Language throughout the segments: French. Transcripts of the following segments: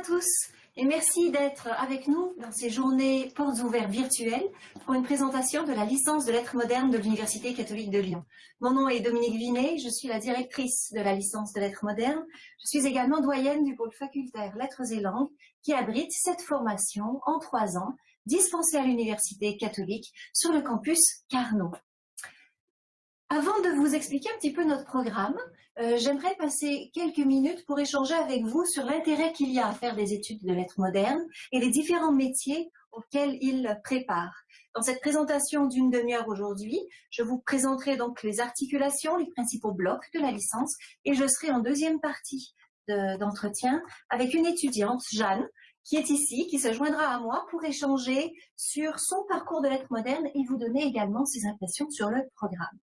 à tous et merci d'être avec nous dans ces journées portes ouvertes virtuelles pour une présentation de la licence de lettres modernes de l'Université catholique de Lyon. Mon nom est Dominique Vinet, je suis la directrice de la licence de lettres modernes. Je suis également doyenne du pôle facultaire lettres et langues qui abrite cette formation en trois ans dispensée à l'Université catholique sur le campus Carnot. Avant de vous expliquer un petit peu notre programme, euh, j'aimerais passer quelques minutes pour échanger avec vous sur l'intérêt qu'il y a à faire des études de lettres modernes et les différents métiers auxquels ils préparent. Dans cette présentation d'une demi-heure aujourd'hui, je vous présenterai donc les articulations, les principaux blocs de la licence et je serai en deuxième partie d'entretien avec une étudiante, Jeanne, qui est ici, qui se joindra à moi pour échanger sur son parcours de lettres modernes et vous donner également ses impressions sur le programme.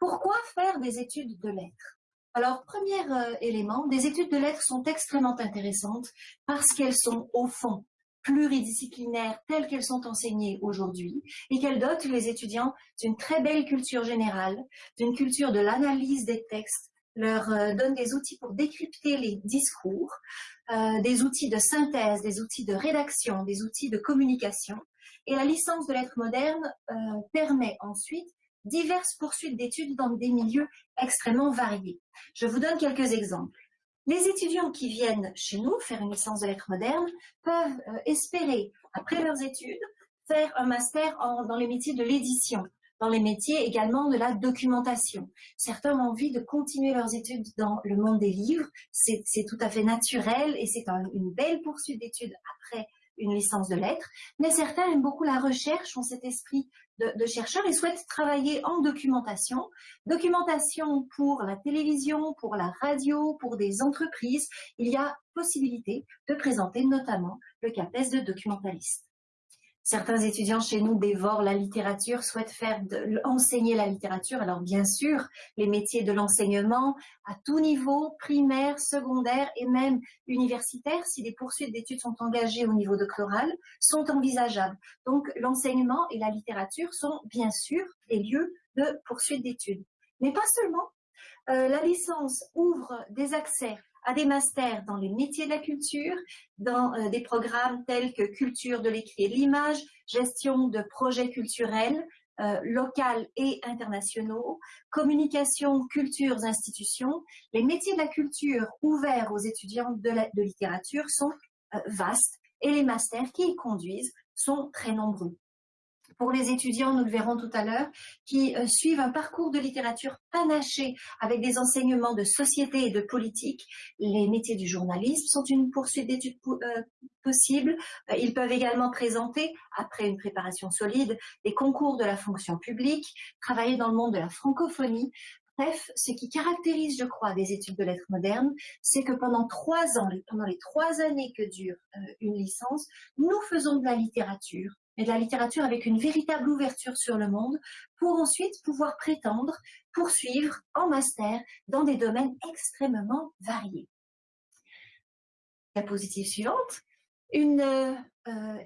Pourquoi faire des études de lettres? Alors, premier euh, élément, des études de lettres sont extrêmement intéressantes parce qu'elles sont, au fond, pluridisciplinaires telles qu'elles sont enseignées aujourd'hui et qu'elles dotent les étudiants d'une très belle culture générale, d'une culture de l'analyse des textes, leur euh, donnent des outils pour décrypter les discours, euh, des outils de synthèse, des outils de rédaction, des outils de communication. Et la licence de lettres modernes permet ensuite diverses poursuites d'études dans des milieux extrêmement variés. Je vous donne quelques exemples. Les étudiants qui viennent chez nous faire une licence de lettres modernes peuvent euh, espérer, après leurs études, faire un master dans les métiers de l'édition, dans les métiers également de la documentation. Certains ont envie de continuer leurs études dans le monde des livres, c'est tout à fait naturel et c'est une belle poursuite d'études après une licence de lettres, mais certains aiment beaucoup la recherche, ont cet esprit de, chercheurs et souhaitent travailler en documentation. Documentation pour la télévision, pour la radio, pour des entreprises. Il y a possibilité de présenter notamment le CAPES de documentaliste. Certains étudiants chez nous dévorent la littérature, souhaitent faire enseigner la littérature. Alors bien sûr, les métiers de l'enseignement à tout niveau, primaire, secondaire et même universitaire, si des poursuites d'études sont engagées au niveau de chloral, sont envisageables. Donc l'enseignement et la littérature sont bien sûr des lieux de poursuite d'études. Mais pas seulement. Euh, la licence ouvre des accès à des masters dans les métiers de la culture, dans euh, des programmes tels que culture de l'écrit et de l'image, gestion de projets culturels, euh, locaux et internationaux, communication, cultures, institutions. Les métiers de la culture ouverts aux étudiants de littérature sont euh, vastes et les masters qui y conduisent sont très nombreux pour les étudiants, nous le verrons tout à l'heure, qui euh, suivent un parcours de littérature panaché avec des enseignements de société et de politique. Les métiers du journalisme sont une poursuite d'études euh, possible. Euh, ils peuvent également présenter, après une préparation solide, des concours de la fonction publique, travailler dans le monde de la francophonie, Bref, ce qui caractérise, je crois, des études de lettres modernes, c'est que pendant trois ans, pendant les trois années que dure une licence, nous faisons de la littérature, et de la littérature avec une véritable ouverture sur le monde pour ensuite pouvoir prétendre poursuivre en master dans des domaines extrêmement variés. La positive suivante, euh,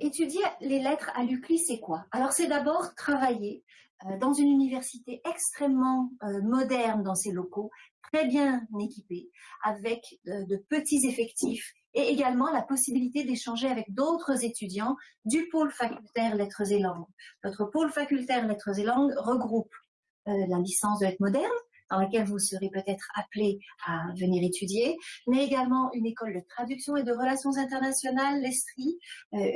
étudier les lettres à l'UCLI, c'est quoi? Alors c'est d'abord travailler euh, dans une université extrêmement euh, moderne dans ses locaux, très bien équipée, avec de petits effectifs et également la possibilité d'échanger avec d'autres étudiants du pôle facultaire lettres et langues. Notre pôle facultaire lettres et langues regroupe euh, la licence de lettres modernes, dans laquelle vous serez peut-être appelé à venir étudier, mais également une école de traduction et de relations internationales, l'ESTRI, euh,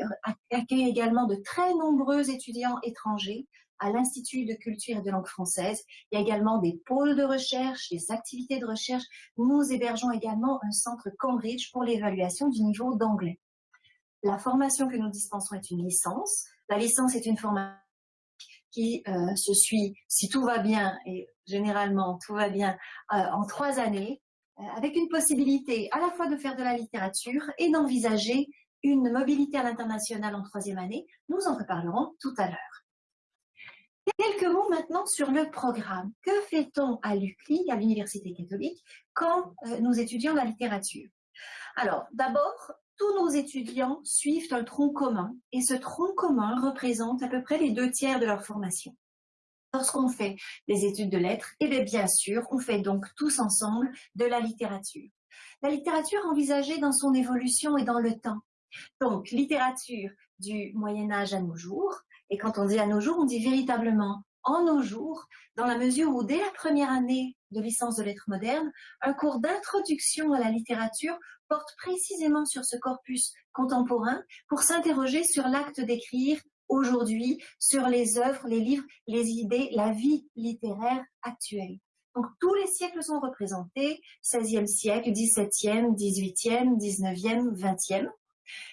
accueille également de très nombreux étudiants étrangers à l'Institut de culture et de langue française. Il y a également des pôles de recherche, des activités de recherche. Nous hébergeons également un centre Cambridge pour l'évaluation du niveau d'anglais. La formation que nous dispensons est une licence. La licence est une formation qui euh, se suit, si tout va bien, et généralement tout va bien, euh, en trois années, euh, avec une possibilité à la fois de faire de la littérature et d'envisager une mobilité à l'international en troisième année. Nous en reparlerons tout à l'heure. Quelques mots maintenant sur le programme. Que fait-on à l'UCLI, à l'Université catholique, quand euh, nous étudions la littérature? Alors, d'abord, tous nos étudiants suivent un tronc commun, et ce tronc commun représente à peu près les deux tiers de leur formation. Lorsqu'on fait des études de lettres, et eh bien, bien sûr, on fait donc tous ensemble de la littérature. La littérature envisagée dans son évolution et dans le temps. Donc, littérature du Moyen Âge à nos jours. Et quand on dit à nos jours, on dit véritablement en nos jours, dans la mesure où dès la première année de licence de lettres modernes, un cours d'introduction à la littérature porte précisément sur ce corpus contemporain pour s'interroger sur l'acte d'écrire aujourd'hui, sur les œuvres, les livres, les idées, la vie littéraire actuelle. Donc tous les siècles sont représentés, 16e siècle, 17e, 18e, 19e, 20e.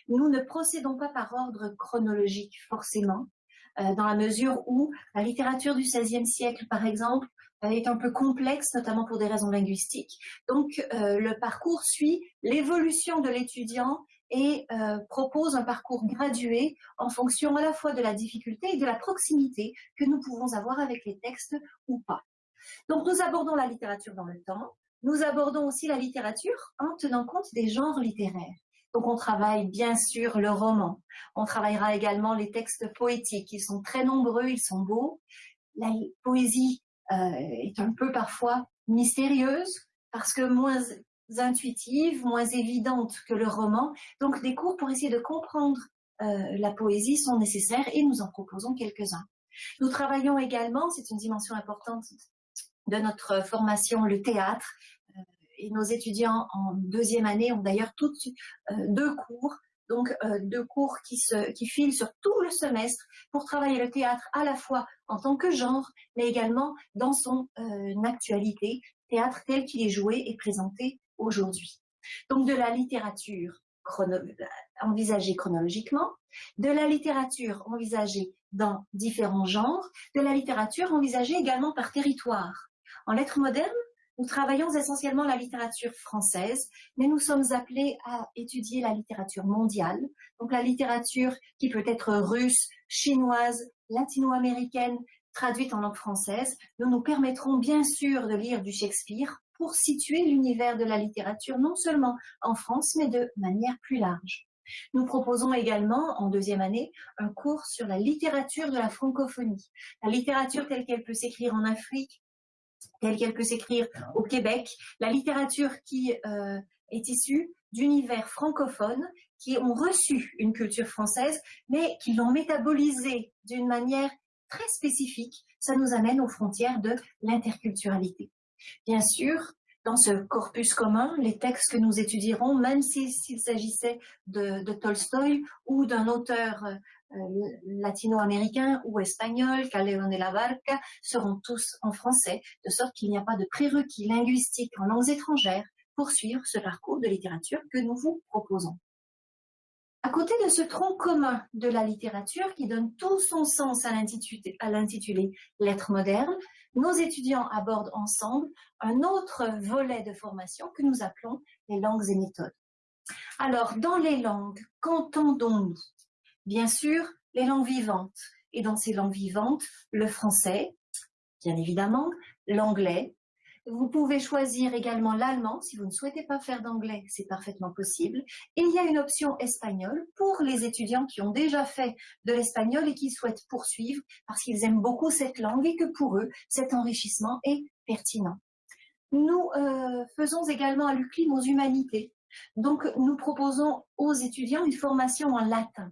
Nous ne procédons pas par ordre chronologique forcément, dans la mesure où la littérature du XVIe siècle, par exemple, euh, est un peu complexe, notamment pour des raisons linguistiques. Donc, euh, le parcours suit l'évolution de l'étudiant et propose un parcours gradué en fonction à la fois de la difficulté et de la proximité que nous pouvons avoir avec les textes ou pas. Donc, nous abordons la littérature dans le temps. Nous abordons aussi la littérature en tenant compte des genres littéraires. Donc on travaille bien sûr le roman. On travaillera également les textes poétiques. Ils sont très nombreux, ils sont beaux. La poésie euh, est un peu parfois mystérieuse parce que moins intuitive, moins évidente que le roman. Donc des cours pour essayer de comprendre euh, la poésie sont nécessaires et nous en proposons quelques-uns. Nous travaillons également, c'est une dimension importante de notre formation, le théâtre, et nos étudiants en deuxième année ont d'ailleurs tout euh, deux cours, donc euh, deux cours qui, se, qui filent sur tout le semestre pour travailler le théâtre à la fois en tant que genre, mais également dans son euh, actualité, théâtre tel qu'il est joué et présenté aujourd'hui. Donc de la littérature envisagée chronologiquement, de la littérature envisagée dans différents genres, de la littérature envisagée également par territoire. En lettres modernes, nous travaillons essentiellement la littérature française, mais nous sommes appelés à étudier la littérature mondiale, donc la littérature qui peut être russe, chinoise, latino-américaine, traduite en langue française. Nous nous permettrons bien sûr de lire du Shakespeare pour situer l'univers de la littérature non seulement en France, mais de manière plus large. Nous proposons également, en deuxième année, un cours sur la littérature de la francophonie. La littérature telle qu'elle peut s'écrire en Afrique, telle qu'elle peut s'écrire au Québec, la littérature qui euh, est issue d'univers francophones qui ont reçu une culture française, mais qui l'ont métabolisée d'une manière très spécifique. Ça nous amène aux frontières de l'interculturalité. Bien sûr, dans ce corpus commun, les textes que nous étudierons, même s'il s'agissait de, de, Tolstoï ou d'un auteur latino-américains ou espagnols, Calderón de la Barca, seront tous en français, de sorte qu'il n'y a pas de prérequis linguistiques en langues étrangères pour suivre ce parcours de littérature que nous vous proposons. À côté de ce tronc commun de la littérature qui donne tout son sens à l'intitulé Lettres modernes, nos étudiants abordent ensemble un autre volet de formation que nous appelons les langues et méthodes. Alors, dans les langues, qu'entendons-nous? Bien sûr, les langues vivantes. Et dans ces langues vivantes, le français, bien évidemment, l'anglais. Vous pouvez choisir également l'allemand. Si vous ne souhaitez pas faire d'anglais, c'est parfaitement possible. Et il y a une option espagnole pour les étudiants qui ont déjà fait de l'espagnol et qui souhaitent poursuivre parce qu'ils aiment beaucoup cette langue et que pour eux, cet enrichissement est pertinent. Nous euh, faisons également à l'UCLI nos humanités. Donc, nous proposons aux étudiants une formation en latin.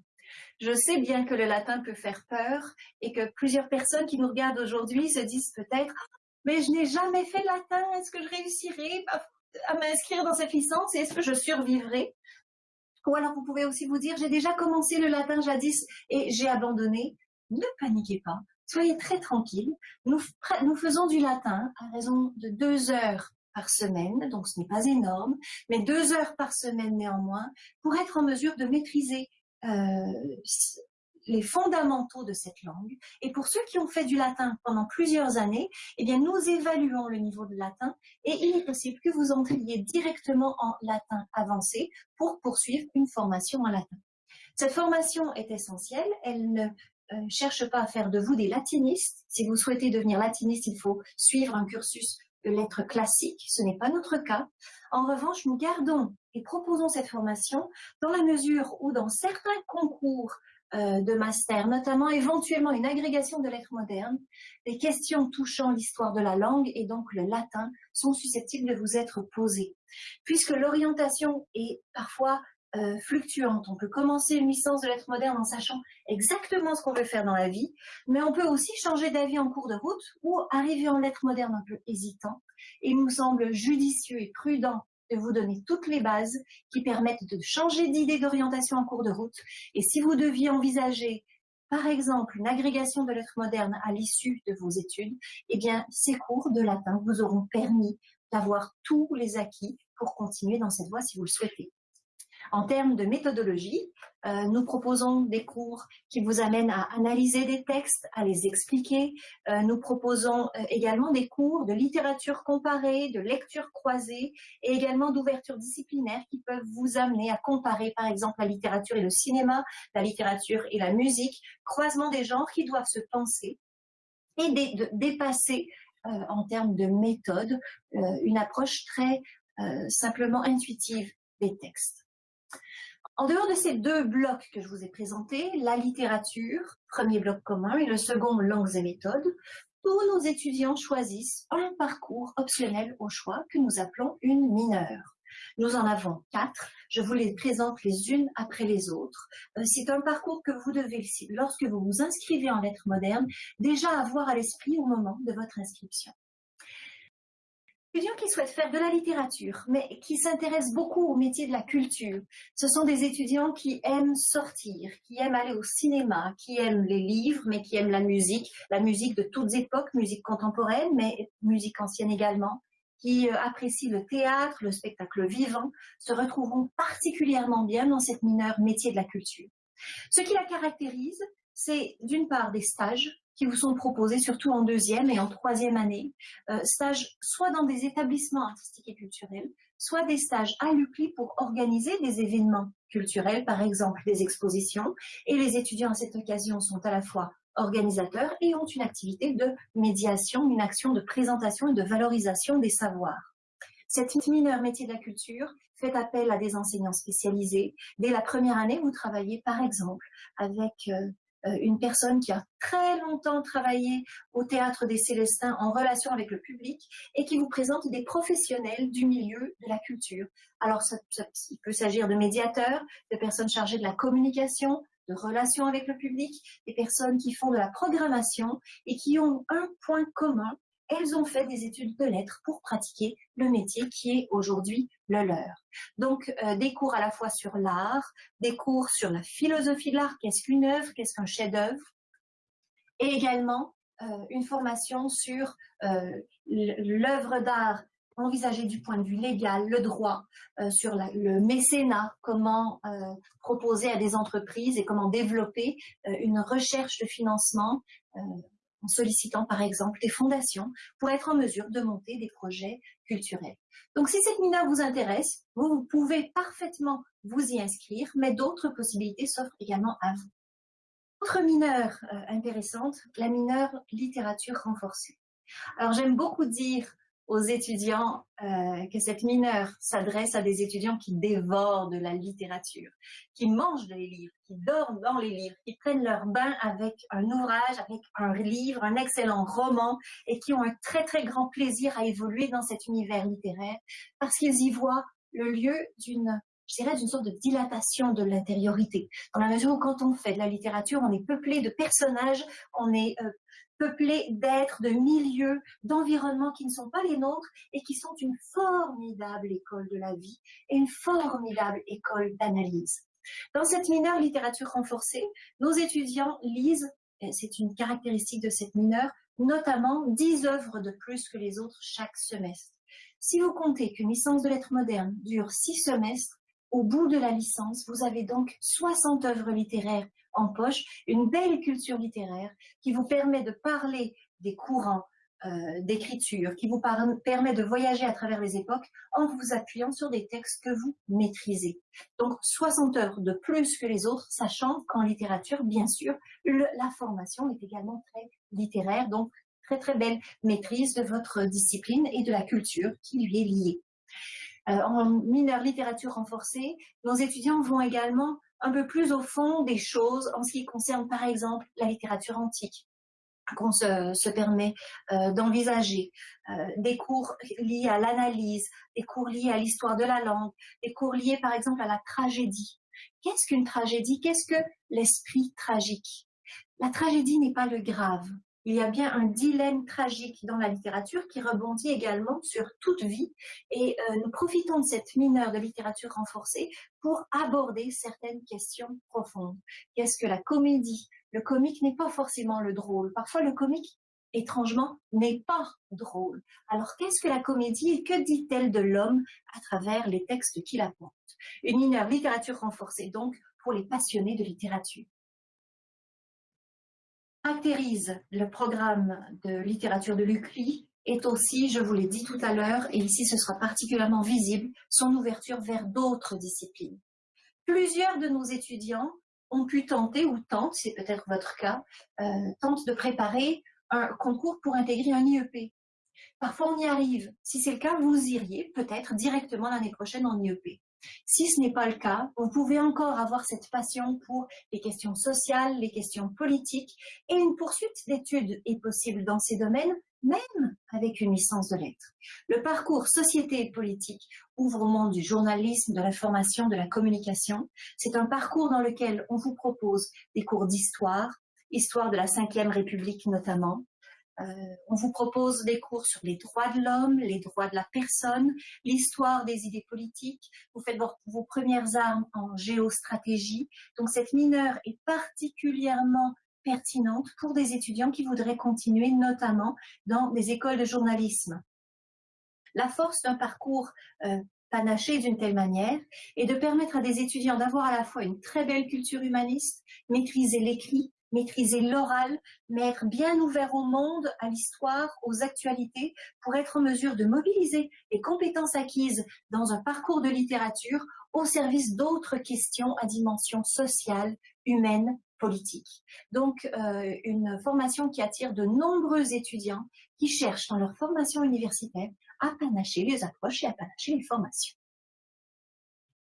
Je sais bien que le latin peut faire peur et que plusieurs personnes qui nous regardent aujourd'hui se disent peut-être mais je n'ai jamais fait latin, est-ce que je réussirai à m'inscrire dans cette licence et est-ce que je survivrai? Ou alors vous pouvez aussi vous dire j'ai déjà commencé le latin jadis et j'ai abandonné. Ne paniquez pas, soyez très tranquille. Nous, nous faisons du latin à raison de deux heures par semaine, donc ce n'est pas énorme, mais deux heures par semaine néanmoins, pour être en mesure de maîtriser les fondamentaux de cette langue. Et pour ceux qui ont fait du latin pendant plusieurs années, eh bien, nous évaluons le niveau de latin et il est possible que vous entriez directement en latin avancé pour poursuivre une formation en latin. Cette formation est essentielle. Elle ne euh, cherche pas à faire de vous des latinistes. Si vous souhaitez devenir latiniste, il faut suivre un cursus de lettres classiques. Ce n'est pas notre cas. En revanche, nous gardons et proposons cette formation dans la mesure où dans certains concours euh, de master, notamment éventuellement une agrégation de lettres modernes, des questions touchant l'histoire de la langue et donc le latin sont susceptibles de vous être posées. Puisque l'orientation est parfois euh, fluctuante. On peut commencer une licence de lettres modernes en sachant exactement ce qu'on veut faire dans la vie, mais on peut aussi changer d'avis en cours de route ou arriver en lettres modernes un peu hésitant. Il nous semble judicieux et prudent de vous donner toutes les bases qui permettent de changer d'idée d'orientation en cours de route. Et si vous deviez envisager par exemple une agrégation de lettres modernes à l'issue de vos études, eh bien ces cours de latin vous auront permis d'avoir tous les acquis pour continuer dans cette voie si vous le souhaitez. En termes de méthodologie, euh, nous proposons des cours qui vous amènent à analyser des textes, à les expliquer. Euh, nous proposons euh, également des cours de littérature comparée, de lecture croisée et également d'ouverture disciplinaire qui peuvent vous amener à comparer par exemple la littérature et le cinéma, la littérature et la musique, croisement des genres qui doivent se penser et dépasser en termes de méthode une approche très simplement intuitive des textes. En dehors de ces deux blocs que je vous ai présentés, la littérature, premier bloc commun, et le second, langues et méthodes, tous nos étudiants choisissent un parcours optionnel au choix que nous appelons une mineure. Nous en avons quatre. Je vous les présente les unes après les autres. Euh, c'est un parcours que vous devez, lorsque vous vous inscrivez en lettres modernes, déjà avoir à l'esprit au moment de votre inscription étudiants qui souhaitent faire de la littérature, mais qui s'intéressent beaucoup au métier de la culture. Ce sont des étudiants qui aiment sortir, qui aiment aller au cinéma, qui aiment les livres, mais qui aiment la musique, la musique de toutes époques, musique contemporaine, mais musique ancienne également, qui euh, apprécient le théâtre, le spectacle vivant, se retrouveront particulièrement bien dans cette mineure métier de la culture. Ce qui la caractérise, c'est d'une part des stages qui vous sont proposés, surtout en deuxième et en troisième année. Euh, stages soit dans des établissements artistiques et culturels, soit des stages à l'UCLI pour organiser des événements culturels, par exemple des expositions. Et les étudiants à cette occasion sont à la fois organisateurs et ont une activité de médiation, une action de présentation et de valorisation des savoirs. Cette mineure métier de la culture fait appel à des enseignants spécialisés. Dès la première année, vous travaillez par exemple avec euh, une personne qui a très longtemps travaillé au Théâtre des Célestins en relation avec le public et qui vous présente des professionnels du milieu de la culture. Alors, il peut s'agir de médiateurs, de personnes chargées de la communication, de relations avec le public, des personnes qui font de la programmation et qui ont un point commun, elles ont fait des études de lettres pour pratiquer le métier qui est aujourd'hui le leur. Donc, euh, des cours à la fois sur l'art, des cours sur la philosophie de l'art, qu'est-ce qu'une œuvre, qu'est-ce qu'un chef-d'œuvre, et également euh, une formation sur euh, l'œuvre d'art envisagée du point de vue légal, le droit, sur le mécénat, comment proposer à des entreprises et comment développer une recherche de financement en sollicitant par exemple des fondations pour être en mesure de monter des projets culturels. Donc si cette mineure vous intéresse, vous, pouvez parfaitement vous y inscrire, mais d'autres possibilités s'offrent également à vous. Autre mineure euh, intéressante, la mineure littérature renforcée. Alors j'aime beaucoup dire aux étudiants euh, que cette mineure s'adresse à des étudiants qui dévorent de la littérature, qui mangent des livres, qui dorment dans les livres, qui prennent leur bain avec un ouvrage, avec un livre, un excellent roman, et qui ont un très très grand plaisir à évoluer dans cet univers littéraire, parce qu'ils y voient le lieu d'une je dirais, d'une sorte de dilatation de l'intériorité. Dans la mesure où quand on fait de la littérature, on est peuplé de personnages, on est euh, peuplés d'êtres, de milieux, d'environnements qui ne sont pas les nôtres et qui sont une formidable école de la vie et une formidable école d'analyse. Dans cette mineure littérature renforcée, nos étudiants lisent, c'est une caractéristique de cette mineure, notamment 10 œuvres de plus que les autres chaque semestre. Si vous comptez qu'une licence de lettres modernes dure 6 semestres, au bout de la licence, vous avez donc 60 œuvres littéraires en poche, une belle culture littéraire qui vous permet de parler des courants euh, d'écriture, qui vous permet de voyager à travers les époques en vous appuyant sur des textes que vous maîtrisez. Donc 60 heures de plus que les autres, sachant qu'en littérature, bien sûr, la formation est également très littéraire, donc très très belle maîtrise de votre discipline et de la culture qui lui est liée. en mineur littérature renforcée, nos étudiants vont également un peu plus au fond des choses en ce qui concerne par exemple la littérature antique qu'on se, permet d'envisager, des cours liés à l'analyse, des cours liés à l'histoire de la langue, des cours liés par exemple à la tragédie. Qu'est-ce qu'une tragédie? Qu'est-ce que l'esprit tragique? La tragédie n'est pas le grave. Il y a bien un dilemme tragique dans la littérature qui rebondit également sur toute vie et euh, nous profitons de cette mineure de littérature renforcée pour aborder certaines questions profondes. Qu'est-ce que la comédie? Le comique n'est pas forcément le drôle. Parfois le comique étrangement, n'est pas drôle. Alors qu'est-ce que la comédie? Et que dit-elle de l'homme à travers les textes qu'il apporte Une mineure littérature renforcée donc pour les passionnés de littérature. Caractérise le programme de littérature de l'UCLI est aussi, je vous l'ai dit tout à l'heure, et ici ce sera particulièrement visible, son ouverture vers d'autres disciplines. Plusieurs de nos étudiants ont pu tenter, ou tentent, c'est peut-être votre cas, euh, tentent de préparer un concours pour intégrer un IEP. Parfois, on y arrive. Si c'est le cas, vous iriez peut-être directement l'année prochaine en IEP. Si ce n'est pas le cas, vous pouvez encore avoir cette passion pour les questions sociales, les questions politiques, et une poursuite d'études est possible dans ces domaines, même avec une licence de lettres. Le parcours Société et politique ouvre au monde du journalisme, de l'information, de la communication. C'est un parcours dans lequel on vous propose des cours d'histoire, histoire de la Ve République notamment. Euh, on vous propose des cours sur les droits de l'homme, les droits de la personne, l'histoire des idées politiques. Vous faites vos, vos, premières armes en géostratégie. Donc cette mineure est particulièrement pertinente pour des étudiants qui voudraient continuer notamment dans des écoles de journalisme. La force d'un parcours euh, panaché d'une telle manière est de permettre à des étudiants d'avoir à la fois une très belle culture humaniste, maîtriser l'écrit, maîtriser l'oral, mais être bien ouvert au monde, à l'histoire, aux actualités, pour être en mesure de mobiliser les compétences acquises dans un parcours de littérature au service d'autres questions à dimension sociale, humaine, politique. Donc, euh, une formation qui attire de nombreux étudiants qui cherchent dans leur formation universitaire à panacher les approches et à panacher les formations.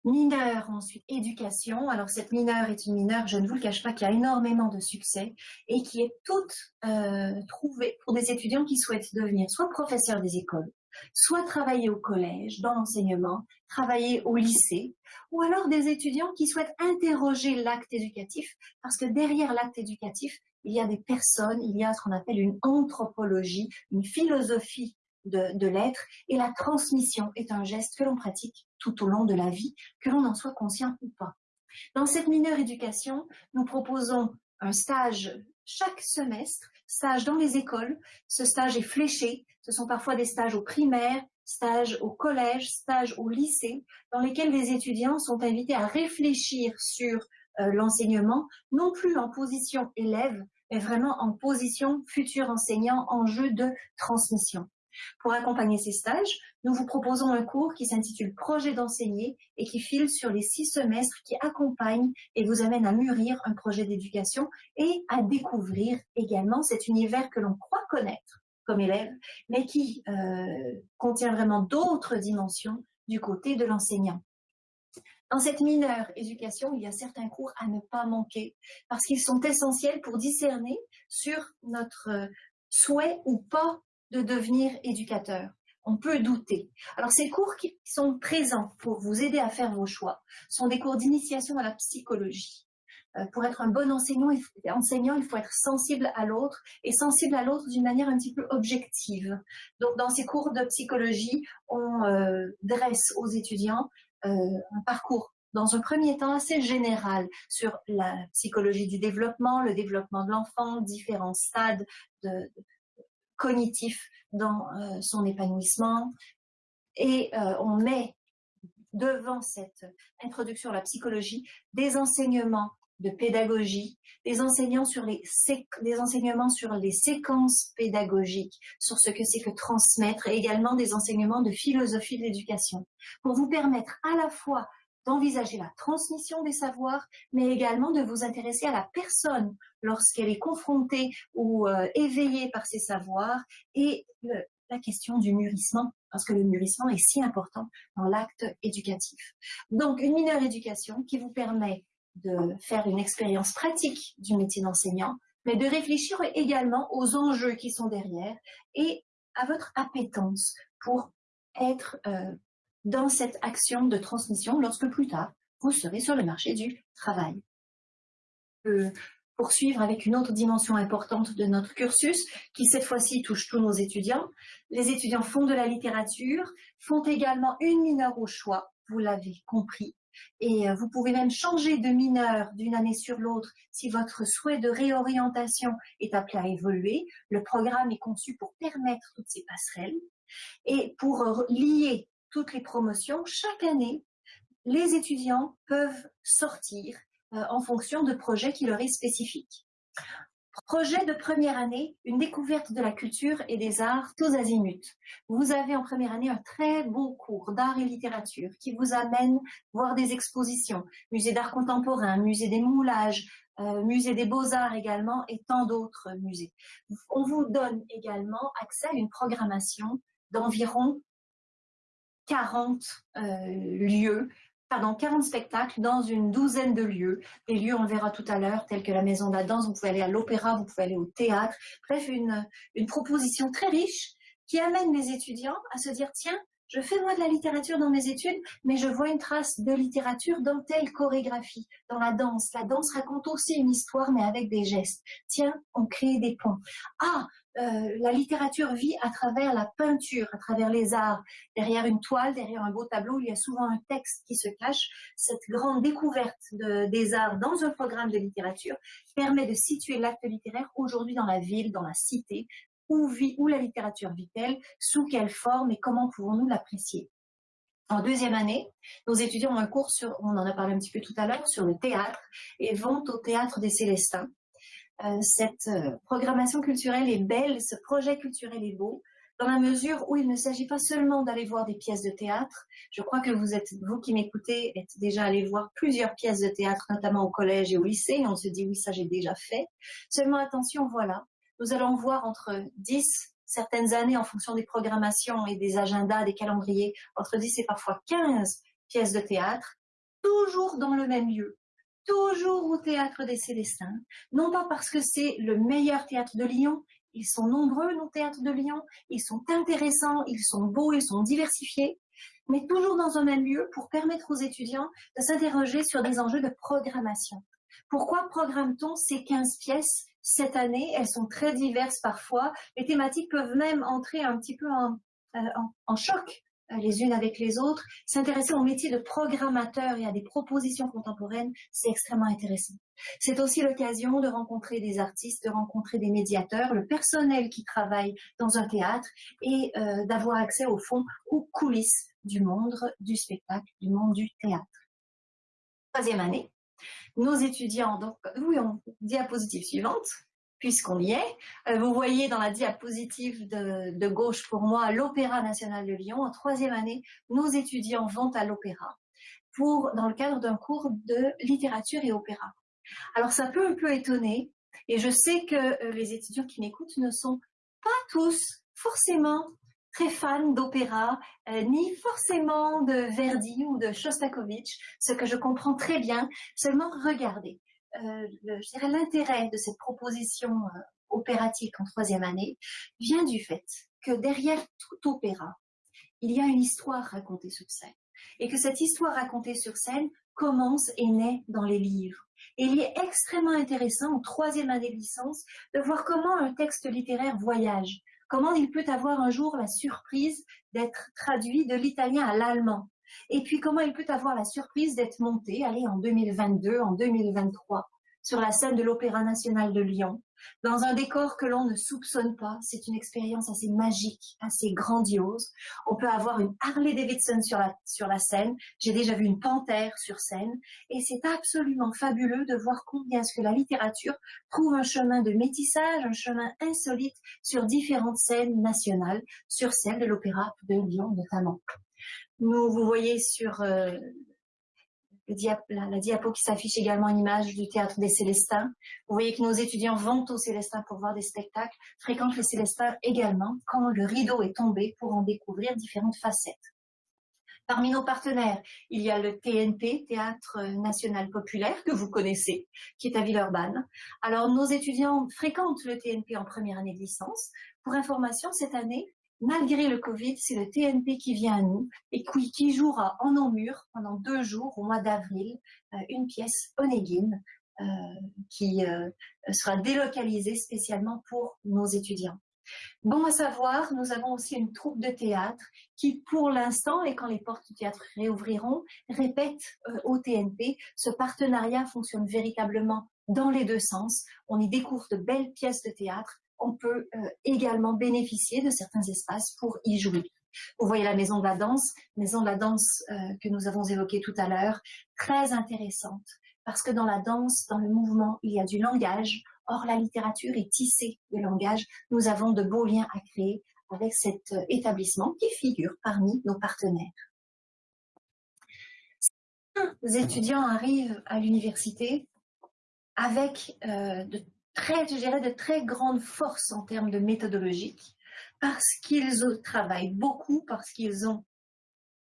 Mineure, ensuite éducation. Alors cette mineure est une mineure, je ne vous le cache pas, qui a énormément de succès et qui est toute euh, trouvée pour des étudiants qui souhaitent devenir soit professeurs des écoles, soit travailler au collège, dans l'enseignement, travailler au lycée, ou alors des étudiants qui souhaitent interroger l'acte éducatif, parce que derrière l'acte éducatif, il y a des personnes, il y a ce qu'on appelle une anthropologie, une philosophie de, l'être, et la transmission est un geste que l'on pratique tout au long de la vie, que l'on en soit conscient ou pas. Dans cette mineure éducation, nous proposons un stage chaque semestre, stage dans les écoles. Ce stage est fléché. Ce sont parfois des stages au primaire, stages au collège, stages au lycée, dans lesquels les étudiants sont invités à réfléchir sur euh, l'enseignement, non plus en position élève, mais vraiment en position futur enseignant en jeu de transmission. Pour accompagner ces stages, nous vous proposons un cours qui s'intitule Projet d'enseigner et qui file sur les six semestres qui accompagnent et vous amène à mûrir un projet d'éducation et à découvrir également cet univers que l'on croit connaître comme élève, mais qui euh, contient vraiment d'autres dimensions du côté de l'enseignant. Dans cette mineure éducation, il y a certains cours à ne pas manquer parce qu'ils sont essentiels pour discerner sur notre souhait ou pas de devenir éducateur. On peut douter. Alors ces cours qui sont présents pour vous aider à faire vos choix sont des cours d'initiation à la psychologie. Euh, pour être un bon enseignant il, faut, il faut être sensible à l'autre et sensible à l'autre d'une manière un petit peu objective. Donc dans ces cours de psychologie, on euh, dresse aux étudiants euh, un parcours dans un premier temps assez général sur la psychologie du développement, le développement de l'enfant, différents stades de, cognitif dans euh, son épanouissement. Et euh, on met devant cette introduction à la psychologie des enseignements de pédagogie, des, sur les des enseignements sur les séquences pédagogiques, sur ce que c'est que transmettre, et également des enseignements de philosophie de l'éducation, pour vous permettre à la fois d'envisager la transmission des savoirs, mais également de vous intéresser à la personne lorsqu'elle est confrontée ou euh, éveillée par ses savoirs et la question du mûrissement parce que le mûrissement est si important dans l'acte éducatif. Donc, une mineure éducation qui vous permet de faire une expérience pratique du métier d'enseignant, mais de réfléchir également aux enjeux qui sont derrière et à votre appétence pour être euh, dans cette action de transmission lorsque plus tard, vous serez sur le marché du travail. Euh, poursuivre avec une autre dimension importante de notre cursus, qui cette fois-ci touche tous nos étudiants. Les étudiants font de la littérature, font également une mineure au choix, vous l'avez compris, et euh, vous pouvez même changer de mineur d'une année sur l'autre si votre souhait de réorientation est appelé à évoluer. Le programme est conçu pour permettre toutes ces passerelles et pour lier toutes les promotions. Chaque année, les étudiants peuvent sortir euh, en fonction de projets qui leur est spécifique. Projet de première année, une découverte de la culture et des arts tous azimuts. Vous avez en première année un très beau cours d'art et littérature qui vous amène voir des expositions, musée d'art contemporain, musée des moulages, euh, musée des beaux-arts également et tant d'autres musées. On vous donne également accès à une programmation d'environ 40 euh, lieux pardon, 40 spectacles dans une douzaine de lieux. Des lieux, on le verra tout à l'heure, tels que la Maison de la Danse, vous pouvez aller à l'opéra, vous pouvez aller au théâtre. Bref, une, une proposition très riche qui amène les étudiants à se dire, tiens, je fais moi de la littérature dans mes études, mais je vois une trace de littérature dans telle chorégraphie, dans la danse. La danse raconte aussi une histoire, mais avec des gestes. Tiens, on crée des ponts. Ah, euh, la littérature vit à travers la peinture, à travers les arts. Derrière une toile, derrière un beau tableau, il y a souvent un texte qui se cache. Cette grande découverte des arts dans un programme de littérature permet de situer l'acte littéraire aujourd'hui dans la ville, dans la cité, où, vit, où la littérature vit-elle, sous quelle forme et comment pouvons-nous l'apprécier? En deuxième année, nos étudiants ont un cours sur, on en a parlé un petit peu tout à l'heure, sur le théâtre et vont au théâtre des Célestins. Euh, cette euh, programmation culturelle est belle, ce projet culturel est beau, dans la mesure où il ne s'agit pas seulement d'aller voir des pièces de théâtre. Je crois que vous êtes, vous qui m'écoutez, êtes déjà allé voir plusieurs pièces de théâtre, notamment au collège et au lycée, et on se dit oui, ça j'ai déjà fait. Seulement attention, voilà, nous allons voir entre 10, certaines années en fonction des programmations et des agendas, des calendriers, entre 10 et parfois 15 pièces de théâtre, toujours dans le même lieu, toujours au théâtre des Célestins, non pas parce que c'est le meilleur théâtre de Lyon, ils sont nombreux nos théâtres de Lyon, ils sont intéressants, ils sont beaux, ils sont diversifiés, mais toujours dans un même lieu pour permettre aux étudiants de s'interroger sur des enjeux de programmation. Pourquoi programme-t-on ces 15 pièces cette année Elles sont très diverses parfois. Les thématiques peuvent même entrer un petit peu en, euh, choc euh, les unes avec les autres. S'intéresser au métier de programmateur et à des propositions contemporaines, c'est extrêmement intéressant. C'est aussi l'occasion de rencontrer des artistes, de rencontrer des médiateurs, le personnel qui travaille dans un théâtre et euh, d'avoir accès au fond aux coulisses du monde du spectacle, du monde du théâtre. Troisième année, nos étudiants, donc, oui, on, diapositive suivante, puisqu'on y est. Euh, vous voyez dans la diapositive de, gauche pour moi l'Opéra national de Lyon. En troisième année, nos étudiants vont à l'opéra dans le cadre d'un cours de littérature et opéra. Alors ça peut un peu étonner, et je sais que euh, les étudiants qui m'écoutent ne sont pas tous forcément très fans d'opéra, euh, ni forcément de Verdi ou de Shostakovich, ce que je comprends très bien. Seulement regardez, euh, l'intérêt de cette proposition euh, opératique en troisième année vient du fait que derrière tout opéra, il y a une histoire racontée sur scène. Et que cette histoire racontée sur scène commence et naît dans les livres. Et il est extrêmement intéressant, en troisième année de licence, de voir comment un texte littéraire voyage. Comment il peut avoir un jour la surprise d'être traduit de l'italien à l'allemand? Et puis comment il peut avoir la surprise d'être monté, allez, en 2022, en 2023, sur la scène de l'Opéra national de Lyon, dans un décor que l'on ne soupçonne pas. C'est une expérience assez magique, assez grandiose. On peut avoir une Harley Davidson sur la, sur la scène. J'ai déjà vu une panthère sur scène. Et c'est absolument fabuleux de voir combien ce que la littérature trouve un chemin de métissage, un chemin insolite sur différentes scènes nationales, sur celle de l'Opéra de Lyon notamment. Nous, vous voyez sur euh, la, diapo qui s'affiche également une image du théâtre des Célestins. Vous voyez que nos étudiants vont aux Célestins pour voir des spectacles, fréquentent les Célestins également quand le rideau est tombé pour en découvrir différentes facettes. Parmi nos partenaires, il y a le TNP, Théâtre National Populaire, que vous connaissez, qui est à Villeurbanne. Alors, nos étudiants fréquentent le TNP en première année de licence. Pour information, cette année, malgré le Covid, c'est le TNP qui vient à nous et qui, jouera en Namur pendant deux jours au mois d'avril euh, une pièce Onegin euh, qui euh, sera délocalisée spécialement pour nos étudiants. Bon à savoir, nous avons aussi une troupe de théâtre qui, pour l'instant, et quand les portes du théâtre réouvriront, répète au TNP. Ce partenariat fonctionne véritablement dans les deux sens. On y découvre de belles pièces de théâtre on peut euh, également bénéficier de certains espaces pour y jouer. Vous voyez la maison de la danse, maison de la danse euh, que nous avons évoquée tout à l'heure, très intéressante, parce que dans la danse, dans le mouvement, il y a du langage. Or, la littérature est tissée de langage. Nous avons de beaux liens à créer avec cet euh, établissement qui figure parmi nos partenaires. Certains étudiants arrivent à l'université avec de très, je dirais, de très grande force en termes de méthodologique, parce qu'ils travaillent beaucoup, parce qu'ils ont,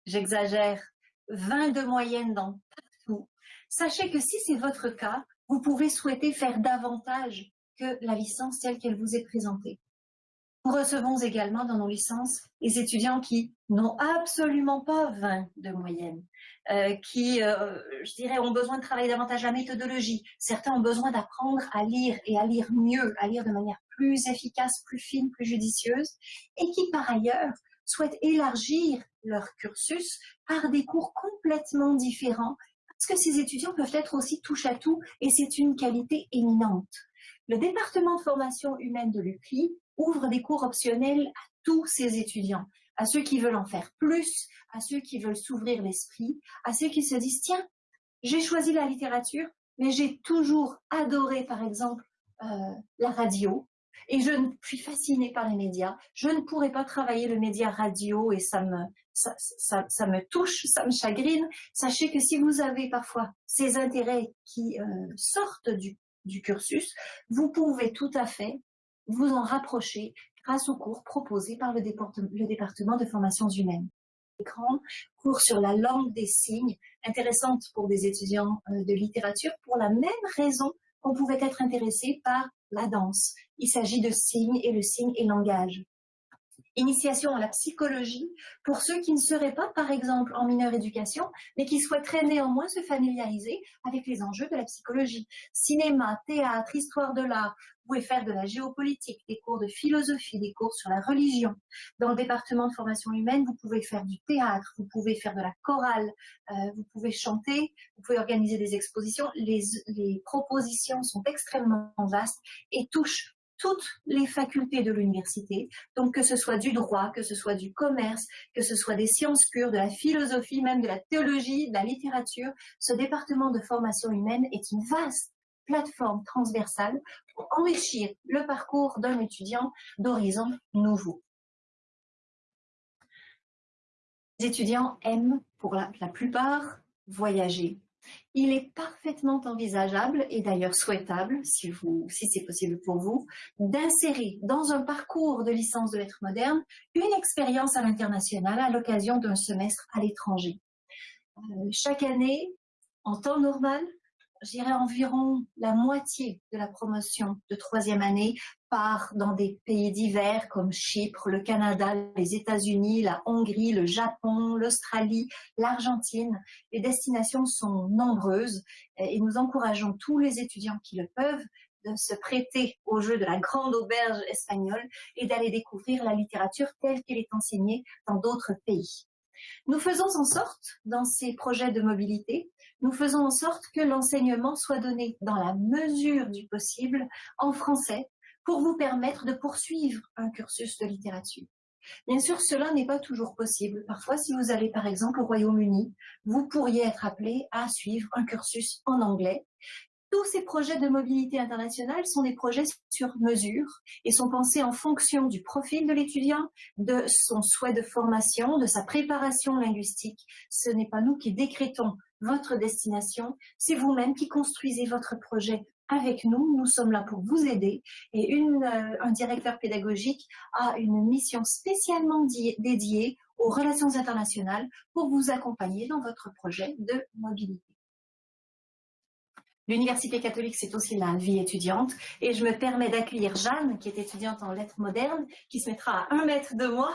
j'exagère, 20 de moyenne dans tout. Sachez que si c'est votre cas, vous pouvez souhaiter faire davantage que la licence telle qu'elle vous est présentée. Nous recevons également dans nos licences les étudiants qui n'ont absolument pas 20 de moyenne, euh, qui, euh, je dirais, ont besoin de travailler davantage la méthodologie. Certains ont besoin d'apprendre à lire et à lire mieux, à lire de manière plus efficace, plus fine, plus judicieuse, et qui, par ailleurs, souhaitent élargir leur cursus par des cours complètement différents, parce que ces étudiants peuvent être aussi touche à tout, et c'est une qualité éminente. Le département de formation humaine de l'UCLI ouvre des cours optionnels à tous ses étudiants, à ceux qui veulent en faire plus, à ceux qui veulent s'ouvrir l'esprit, à ceux qui se disent, tiens, j'ai choisi la littérature, mais j'ai toujours adoré, par exemple, euh, la radio, et je suis fascinée par les médias. Je ne pourrais pas travailler le média radio et ça me, ça, ça, me touche, ça me chagrine. Sachez que si vous avez parfois ces intérêts qui euh, sortent du, du cursus, vous pouvez tout à fait vous en rapprocher grâce aux cours proposés par le, département de formations humaines. Écran, cours sur la langue des signes, intéressante pour des étudiants euh, de littérature pour la même raison qu'on pouvait être intéressé par la danse. Il s'agit de signes et le signe et langage. Initiation à la psychologie pour ceux qui ne seraient pas, par exemple, en mineure éducation, mais qui souhaiteraient néanmoins se familiariser avec les enjeux de la psychologie. Cinéma, théâtre, histoire de l'art, vous pouvez faire de la géopolitique, des cours de philosophie, des cours sur la religion. Dans le département de formation humaine, vous pouvez faire du théâtre, vous pouvez faire de la chorale, euh, vous pouvez chanter, vous pouvez organiser des expositions. Les, les propositions sont extrêmement vastes et touchent toutes les facultés de l'université, donc que ce soit du droit, que ce soit du commerce, que ce soit des sciences pures, de la philosophie, même de la théologie, de la littérature, ce département de formation humaine est une vaste plateforme transversale pour enrichir le parcours d'un étudiant d'horizons nouveaux. Les étudiants aiment, pour la, la plupart, voyager. Il est parfaitement envisageable et d'ailleurs souhaitable, si, c'est possible pour vous, d'insérer dans un parcours de licence de lettres modernes une expérience à l'international à l'occasion d'un semestre à l'étranger. Euh, chaque année, en temps normal, je dirais environ la moitié de la promotion de troisième année part dans des pays divers comme Chypre, le Canada, les États-Unis, la Hongrie, le Japon, l'Australie, l'Argentine. Les destinations sont nombreuses et nous encourageons tous les étudiants qui le peuvent de se prêter au jeu de la grande auberge espagnole et d'aller découvrir la littérature telle qu'elle est enseignée dans d'autres pays. Nous faisons en sorte, dans ces projets de mobilité, nous faisons en sorte que l'enseignement soit donné dans la mesure du possible en français pour vous permettre de poursuivre un cursus de littérature. Bien sûr, cela n'est pas toujours possible. Parfois, si vous allez par exemple au Royaume-Uni, vous pourriez être appelé à suivre un cursus en anglais. Tous ces projets de mobilité internationale sont des projets sur mesure et sont pensés en fonction du profil de l'étudiant, de son souhait de formation, de sa préparation linguistique. Ce n'est pas nous qui décrétons votre destination. C'est vous-même qui construisez votre projet avec nous. Nous sommes là pour vous aider. Et euh, un directeur pédagogique a une mission spécialement dédiée aux relations internationales pour vous accompagner dans votre projet de mobilité. L'Université catholique, c'est aussi la vie étudiante. Et je me permets d'accueillir Jeanne, qui est étudiante en lettres modernes, qui se mettra à un mètre de moi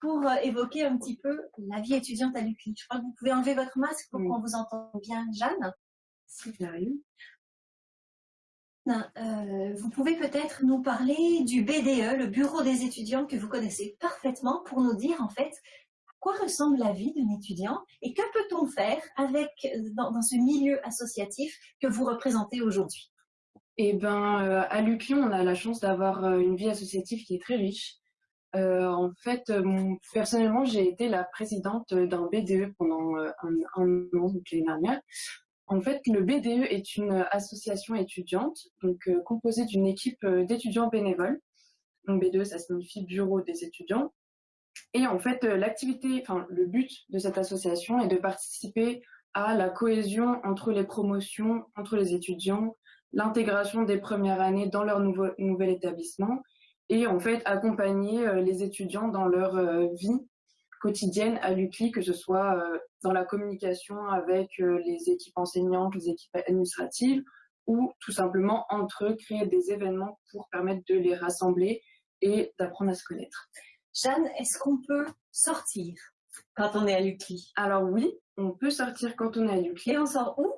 pour euh, évoquer un petit peu la vie étudiante à l'UCLI. Je crois que vous pouvez enlever votre masque pour qu'on vous entende bien, Jeanne. Euh, vous pouvez peut-être nous parler du BDE, le bureau des étudiants que vous connaissez parfaitement, pour nous dire en fait quoi ressemble la vie d'un étudiant et que peut-on faire avec dans, ce milieu associatif que vous représentez aujourd'hui? Eh ben, euh, à l'UCLI, on a la chance d'avoir euh, une vie associative qui est très riche. en fait, personnellement, j'ai été la présidente d'un BDE pendant un, an, donc l'année dernière, en fait, le BDE est une association étudiante, donc euh, composée d'une équipe euh, d'étudiants bénévoles. Donc BDE, ça signifie Bureau des étudiants. Et en fait, euh, l'activité, enfin le but de cette association est de participer à la cohésion entre les promotions, entre les étudiants, l'intégration des premières années dans leur nouveau, nouvel établissement et en fait accompagner les étudiants dans leur vie quotidienne à l'UCLI, que ce soit euh, dans la communication avec euh, les équipes enseignantes, les équipes administratives, ou tout simplement entre eux créer des événements pour permettre de les rassembler et d'apprendre à se connaître. Jeanne, est-ce qu'on peut sortir quand on est à l'UCLI Alors oui, on peut sortir quand on est à l'UCLI. Et on sort où?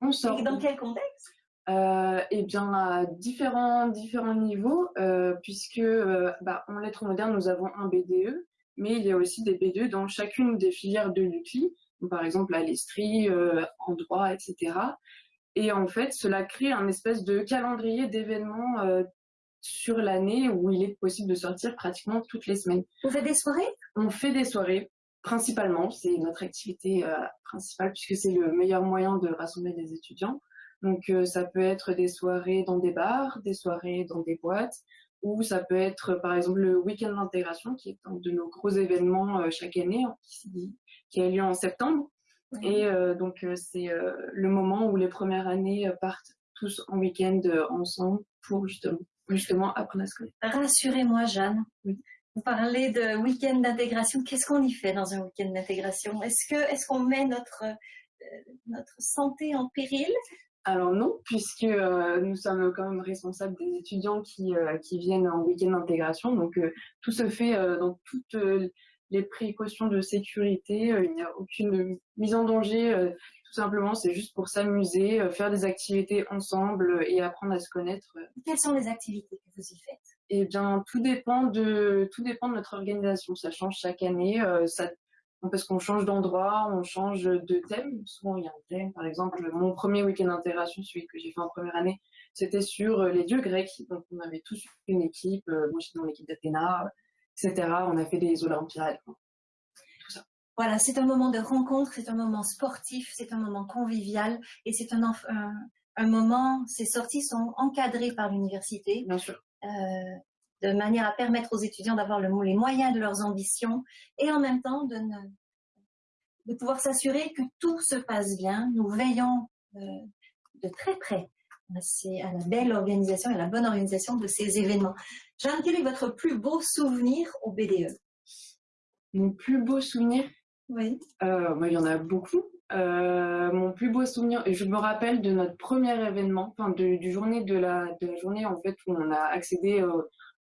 On sort. Et dans quel contexte? Euh, Eh bien, à différents, différents niveaux, euh, puisque euh, bah, en lettres modernes, nous avons un BDE, mais il y a aussi des B2 dans chacune des filières de l'UCLI, par exemple à l'Estrie, euh, en droit, etc. Et en fait, cela crée un espèce de calendrier d'événements sur l'année où il est possible de sortir pratiquement toutes les semaines. Vous faites des soirées? On fait des soirées, principalement. C'est notre activité euh, principale puisque c'est le meilleur moyen de rassembler des étudiants. Donc ça peut être des soirées dans des bars, des soirées dans des boîtes, ou ça peut être par exemple le week-end d'intégration qui est un de nos gros événements euh, chaque année hein, qui, a lieu en septembre. Et euh, donc euh, c'est le moment où les premières années partent tous en week-end ensemble pour justement, justement apprendre à se connaître. Rassurez-moi Jeanne, vous parlez de week-end d'intégration. Qu'est-ce qu'on y fait dans un week-end d'intégration? Est-ce que est-ce qu'on met notre notre santé en péril? Alors non, puisque euh, nous sommes quand même responsables des étudiants qui, euh, qui viennent en week-end d'intégration. Donc euh, tout se fait dans toutes les précautions de sécurité. il n'y a aucune mise en danger. Tout simplement, c'est juste pour s'amuser, faire des activités ensemble et apprendre à se connaître. Quelles sont les activités que vous y faites? Eh bien, tout dépend de tout dépend de notre organisation. Ça change chaque année. ça parce qu'on change d'endroit, on change de thème. Souvent, il y a un thème. Par exemple, mon premier week-end d'intégration, celui que j'ai fait en première année, c'était sur euh, les dieux grecs. Donc, on avait tous une équipe. Euh, moi, j'étais dans l'équipe d'Athéna, etc. On a fait des Olympiades. Voilà, c'est un moment de rencontre, c'est un moment sportif, c'est un moment convivial et c'est un, un, moment, ces sorties sont encadrées par l'université. Bien sûr. Euh, de manière à permettre aux étudiants d'avoir le, les moyens de leurs ambitions et en même temps de, de pouvoir s'assurer que tout se passe bien. Nous veillons euh, de très près à la belle organisation et à la bonne organisation de ces événements. Jeanne, quel est votre plus beau souvenir au BDE Mon plus beau souvenir? Oui. Euh, bah, il y en a beaucoup. Euh, mon plus beau souvenir, je me rappelle de notre premier événement, enfin de, du journée de la, de la journée en fait où on a accédé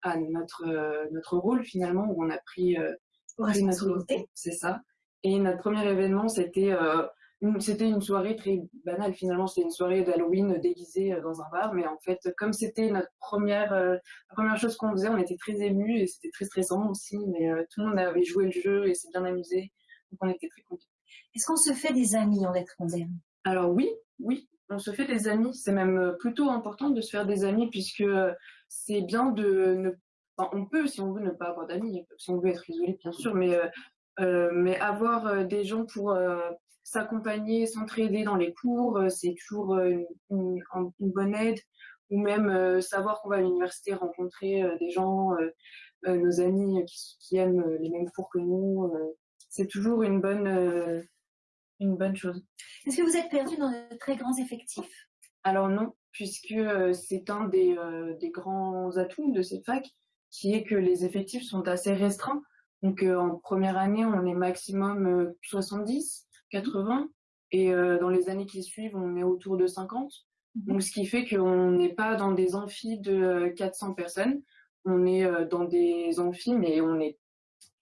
à notre, euh, notre rôle finalement, où on a pris, euh, notre C'est ça. Et notre premier événement, c'était euh, c'était une soirée très banale finalement, c'était une soirée d'Halloween déguisée dans un bar, mais en fait, comme c'était notre première, première chose qu'on faisait, on était très émus et c'était très stressant aussi, mais tout le monde avait joué le jeu et s'est bien amusé, donc on était très contents. Est-ce qu'on se fait des amis en lettres modernes? Alors oui, oui, on se fait des amis. C'est même plutôt important de se faire des amis puisque c'est bien de ne on peut, si on veut, ne pas avoir d'amis, si on veut être isolé, bien sûr, mais, euh, euh, avoir euh, des gens pour s'accompagner, s'entraider dans les cours, c'est toujours une, bonne aide. Ou même savoir qu'on va à l'université rencontrer des gens, nos amis qui, aiment les mêmes cours que nous. C'est toujours une bonne, une bonne chose. Est-ce que vous êtes perdu dans de très grands effectifs? Alors non, puisque c'est un des, des, grands atouts de cette fac, qui est que les effectifs sont assez restreints. Donc en première année, on est maximum 70, 80, et dans les années qui suivent, on est autour de 50. Mhm. Donc ce qui fait qu'on n'est pas dans des amphis de 400 personnes, on est dans des amphis, mais on est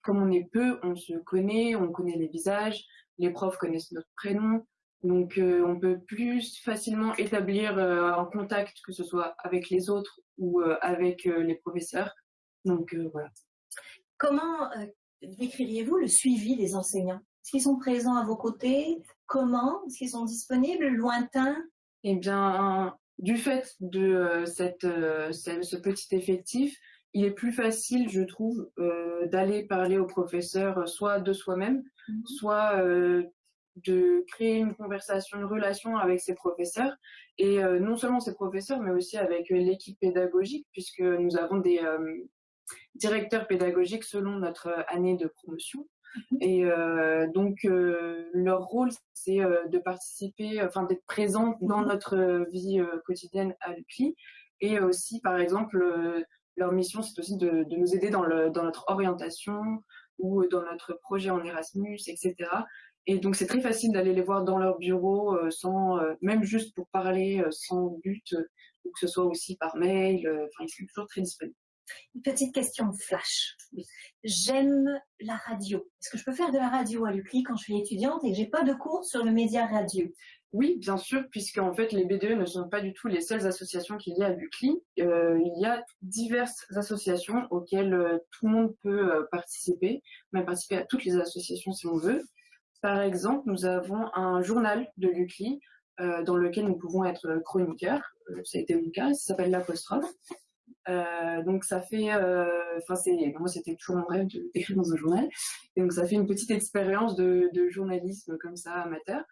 comme on est peu, on se connaît, on connaît les visages, les profs connaissent notre prénom, donc on peut plus facilement établir un contact, que ce soit avec les autres ou avec les professeurs. Donc voilà. Comment décririez-vous le suivi des enseignants? Est-ce qu'ils sont présents à vos côtés? Comment? Est-ce qu'ils sont disponibles Lointains? Eh bien, du fait de cette, ce petit effectif, il est plus facile, je trouve, euh, d'aller parler au professeur euh, soit de soi-même, mhm. soit euh, de créer une conversation, une relation avec ses professeurs, et non seulement ses professeurs, mais aussi avec l'équipe pédagogique, puisque nous avons des directeurs pédagogiques selon notre année de promotion. Mhm. Et donc, leur rôle, c'est de participer, enfin d'être présent dans mhm. notre vie quotidienne à l'UCLI, et aussi, par exemple, leur mission, c'est aussi de, nous aider dans, le, dans notre orientation ou dans notre projet en Erasmus, etc. Et donc, c'est très facile d'aller les voir dans leur bureau, euh, sans, euh, même juste pour parler, euh, sans but, ou que ce soit aussi par mail. Enfin, ils sont toujours très disponibles. Une petite question flash. J'aime la radio. Est-ce que je peux faire de la radio à l'UCLI quand je suis étudiante et que j'ai pas de cours sur le média radio? Oui, bien sûr, puisque en fait les BDE ne sont pas du tout les seules associations qu'il y a à l'UCLI. Euh, il y a diverses associations auxquelles euh, tout le monde peut euh, participer, même participer à toutes les associations si on veut. Par exemple, nous avons un journal de l'UCLI dans lequel nous pouvons être chroniqueurs. ça a été mon cas, ça s'appelle l'apostrophe. donc ça fait, enfin c'est, moi c'était toujours mon rêve d'écrire dans un journal, et donc ça fait une petite expérience de, de journalisme comme ça amateur.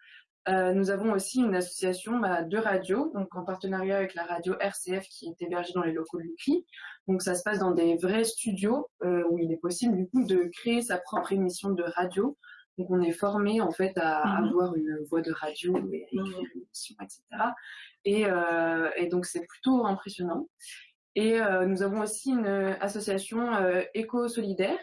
Euh, nous avons aussi une association bah, de radio, donc en partenariat avec la radio RCF qui est hébergée dans les locaux de l'UCLI. Donc ça se passe dans des vrais studios euh, où il est possible du coup de créer sa propre émission de radio. Donc on est formé en fait à mhm. avoir une voix de radio et à écrire une émission, etc. Et, euh, et donc c'est plutôt impressionnant. Et nous avons aussi une association éco-solidaire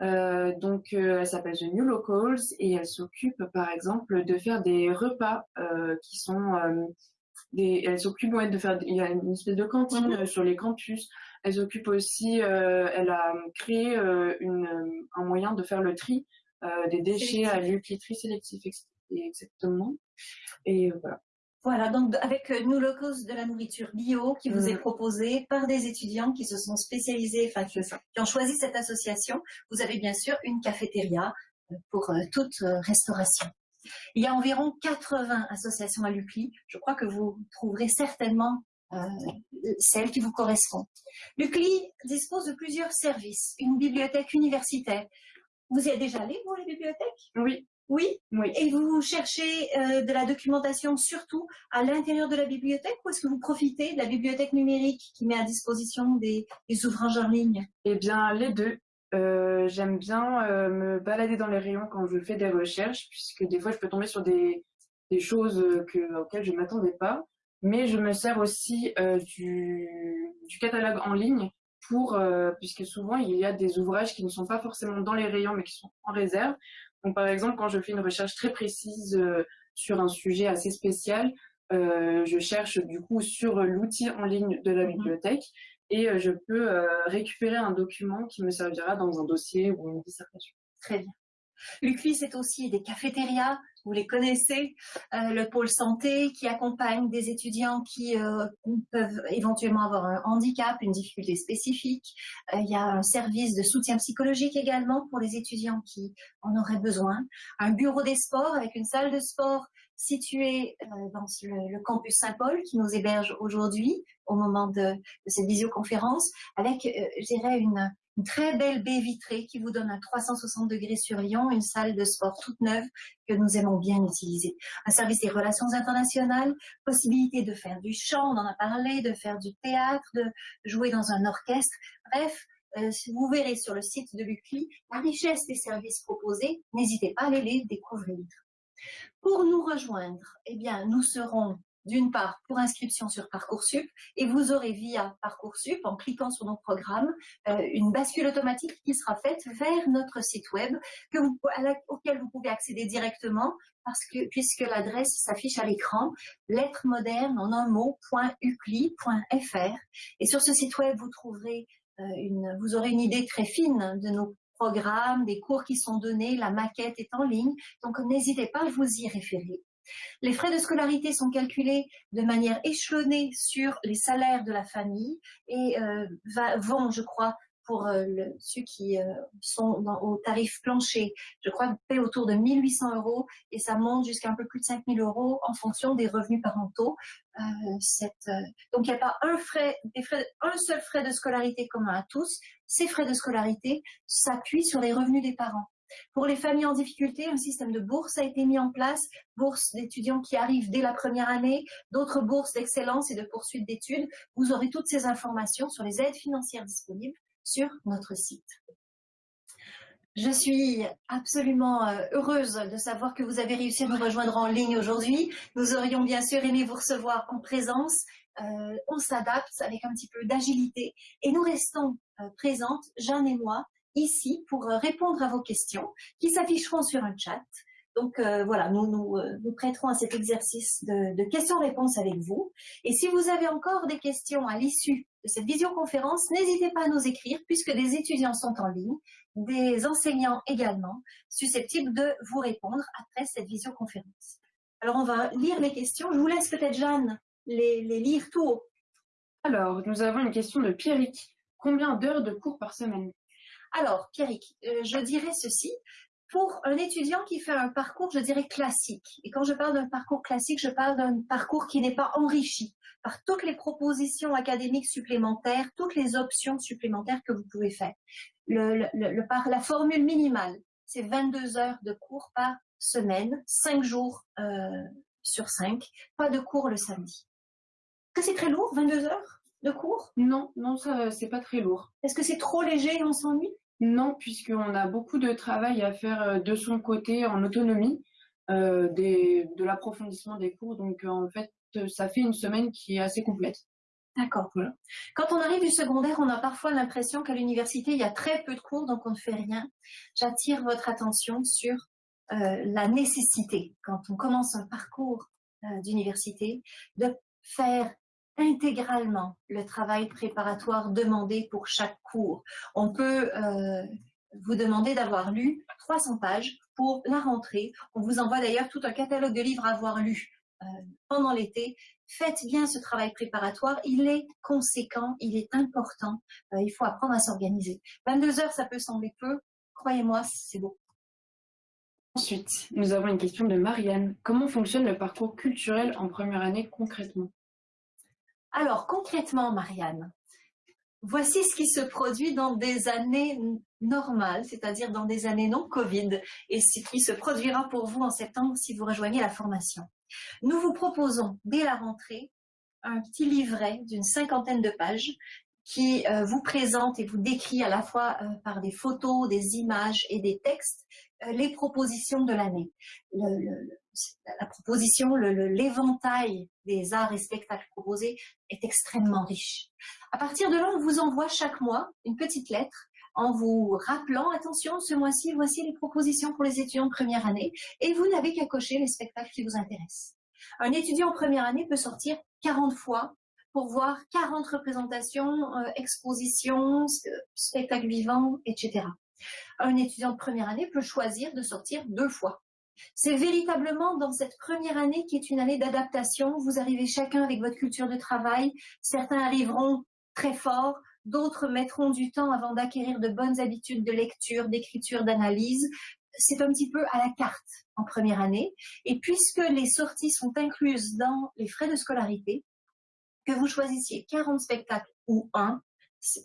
euh, donc, euh, elle s'appelle The New Locals et elle s'occupe, par exemple, de faire des repas euh, qui sont des. Elle s'occupe de faire. Il y a une espèce de cantine mhm. sur les campus. Elle s'occupe aussi. elle a créé une, un moyen de faire le tri des déchets à l'UCLI, tri sélectif exactement. Et voilà. Voilà, donc avec euh, New Locals de la nourriture bio qui vous est mm. proposée par des étudiants qui se sont spécialisés, enfin qui, ont choisi cette association. Vous avez bien sûr une cafétéria euh, pour euh, toute restauration. Il y a environ 80 associations à l'UCLI. Je crois que vous trouverez certainement celle qui vous correspond. L'UCLI dispose de plusieurs services. Une bibliothèque universitaire. Vous y êtes déjà allé, vous, à la bibliothèque Oui, oui, oui. Et vous cherchez euh, de la documentation surtout à l'intérieur de la bibliothèque ou est-ce que vous profitez de la bibliothèque numérique qui met à disposition des, ouvrages en ligne? Eh bien, les deux. Euh, j'aime bien euh, me balader dans les rayons quand je fais des recherches, puisque des fois je peux tomber sur des, choses auxquelles je ne m'attendais pas. Mais je me sers aussi du, du, catalogue en ligne pour, puisque souvent il y a des ouvrages qui ne sont pas forcément dans les rayons mais qui sont en réserve. Donc, par exemple, quand je fais une recherche très précise euh, sur un sujet assez spécial, euh, je cherche du coup sur l'outil en ligne de la mhm. bibliothèque et euh, je peux récupérer un document qui me servira dans un dossier ou une dissertation. Très bien. L'UCLI, c'est aussi des cafétérias, vous les connaissez, euh, le pôle santé qui accompagne des étudiants qui euh, peuvent éventuellement avoir un handicap, une difficulté spécifique. Euh, il y a un service de soutien psychologique également pour les étudiants qui en auraient besoin. Un bureau des sports avec une salle de sport située dans le, campus Saint-Paul qui nous héberge aujourd'hui au moment de, de, cette visioconférence avec, je dirais, une, une très belle baie vitrée qui vous donne un 360 degrés sur Lyon, une salle de sport toute neuve que nous aimons bien utiliser. Un service des relations internationales, possibilité de faire du chant, on en a parlé, de faire du théâtre, de jouer dans un orchestre. Bref, euh, vous verrez sur le site de l'UCLI la richesse des services proposés. N'hésitez pas à aller les découvrir. Pour nous rejoindre, eh bien, nous serons d'une part pour inscription sur Parcoursup et vous aurez via Parcoursup, en cliquant sur notre programme, euh, une bascule automatique qui sera faite vers notre site web auquel vous pouvez accéder directement puisque l'adresse s'affiche à l'écran, lettres modernes en un mot, .ucli.fr. Et sur ce site web, euh, vous aurez une idée très fine de nos programmes, des cours qui sont donnés, la maquette est en ligne, donc n'hésitez pas à vous y référer. Les frais de scolarité sont calculés de manière échelonnée sur les salaires de la famille et euh, vont, je crois, pour euh, ceux qui euh, sont au tarif plancher, je crois, paient autour de 1800 euros et ça monte jusqu'à un peu plus de 5000 euros en fonction des revenus parentaux. donc il n'y a pas un, seul frais de scolarité commun à tous. Ces frais de scolarité s'appuient sur les revenus des parents. Pour les familles en difficulté, un système de bourse a été mis en place, bourses d'étudiants qui arrivent dès la première année, d'autres bourses d'excellence et de poursuite d'études. Vous aurez toutes ces informations sur les aides financières disponibles sur notre site. Je suis absolument euh, heureuse de savoir que vous avez réussi à nous rejoindre en ligne aujourd'hui. Nous aurions bien sûr aimé vous recevoir en présence. Euh, on s'adapte avec un petit peu d'agilité et nous restons euh, présentes, Jeanne et moi, ici pour euh, répondre à vos questions qui s'afficheront sur un chat. Donc euh, voilà, nous nous, euh, nous prêterons à cet exercice de, questions-réponses avec vous. Et si vous avez encore des questions à l'issue de cette visioconférence, n'hésitez pas à nous écrire puisque des étudiants sont en ligne, des enseignants également, susceptibles de vous répondre après cette visioconférence. Alors on va lire les questions. Je vous laisse peut-être Jeanne les, les lire tout haut. Alors, nous avons une question de Pierrick. Combien d'heures de cours par semaine? Alors, Pierrick, euh, je dirais ceci. Pour un étudiant qui fait un parcours, je dirais classique, et quand je parle d'un parcours classique, je parle d'un parcours qui n'est pas enrichi par toutes les propositions académiques supplémentaires, toutes les options supplémentaires que vous pouvez faire. la formule minimale, c'est 22 heures de cours par semaine, 5 jours euh, sur 5, pas de cours le samedi. Que c'est très lourd, 22 heures? De cours Non, non, ça c'est pas très lourd. Est-ce que c'est trop léger et on s'ennuie? Non, puisqu'on a beaucoup de travail à faire euh, de son côté en autonomie, euh, de l'approfondissement des cours. Donc en fait, ça fait une semaine qui est assez complète. D'accord. Quand on arrive du secondaire, on a parfois l'impression qu'à l'université, il y a très peu de cours, donc on ne fait rien. J'attire votre attention sur euh, la nécessité, quand on commence un parcours d'université, de faire intégralement le travail préparatoire demandé pour chaque cours. On peut euh, vous demander d'avoir lu 300 pages pour la rentrée. On vous envoie d'ailleurs tout un catalogue de livres à avoir lu euh, pendant l'été. Faites bien ce travail préparatoire, il est conséquent, il est important, euh, il faut apprendre à s'organiser. 22 heures, ça peut sembler peu, croyez-moi, c'est beau. Ensuite, nous avons une question de Marianne. Comment fonctionne le parcours culturel en première année concrètement? Alors, concrètement, Marianne, voici ce qui se produit dans des années normales, c'est-à-dire dans des années non Covid, et ce qui se produira pour vous en septembre si vous rejoignez la formation. Nous vous proposons, dès la rentrée, un petit livret d'une cinquantaine de pages qui euh, vous présente et vous décrit à la fois euh, par des photos, des images et des textes euh, les propositions de l'année. La proposition, l'éventail des arts et spectacles proposés est extrêmement riche. À partir de là, on vous envoie chaque mois une petite lettre en vous rappelant, attention, ce mois-ci, voici les propositions pour les étudiants de première année, et vous n'avez qu'à cocher les spectacles qui vous intéressent. Un étudiant en première année peut sortir 40 fois pour voir 40 représentations, euh, expositions, spectacles vivants, etc. Un étudiant de première année peut choisir de sortir deux fois. C'est véritablement dans cette première année qui est une année d'adaptation. Vous arrivez chacun avec votre culture de travail. Certains arriveront très fort, d'autres mettront du temps avant d'acquérir de bonnes habitudes de lecture, d'écriture, d'analyse. C'est un petit peu à la carte en première année. Et puisque les sorties sont incluses dans les frais de scolarité, que vous choisissiez 40 spectacles ou un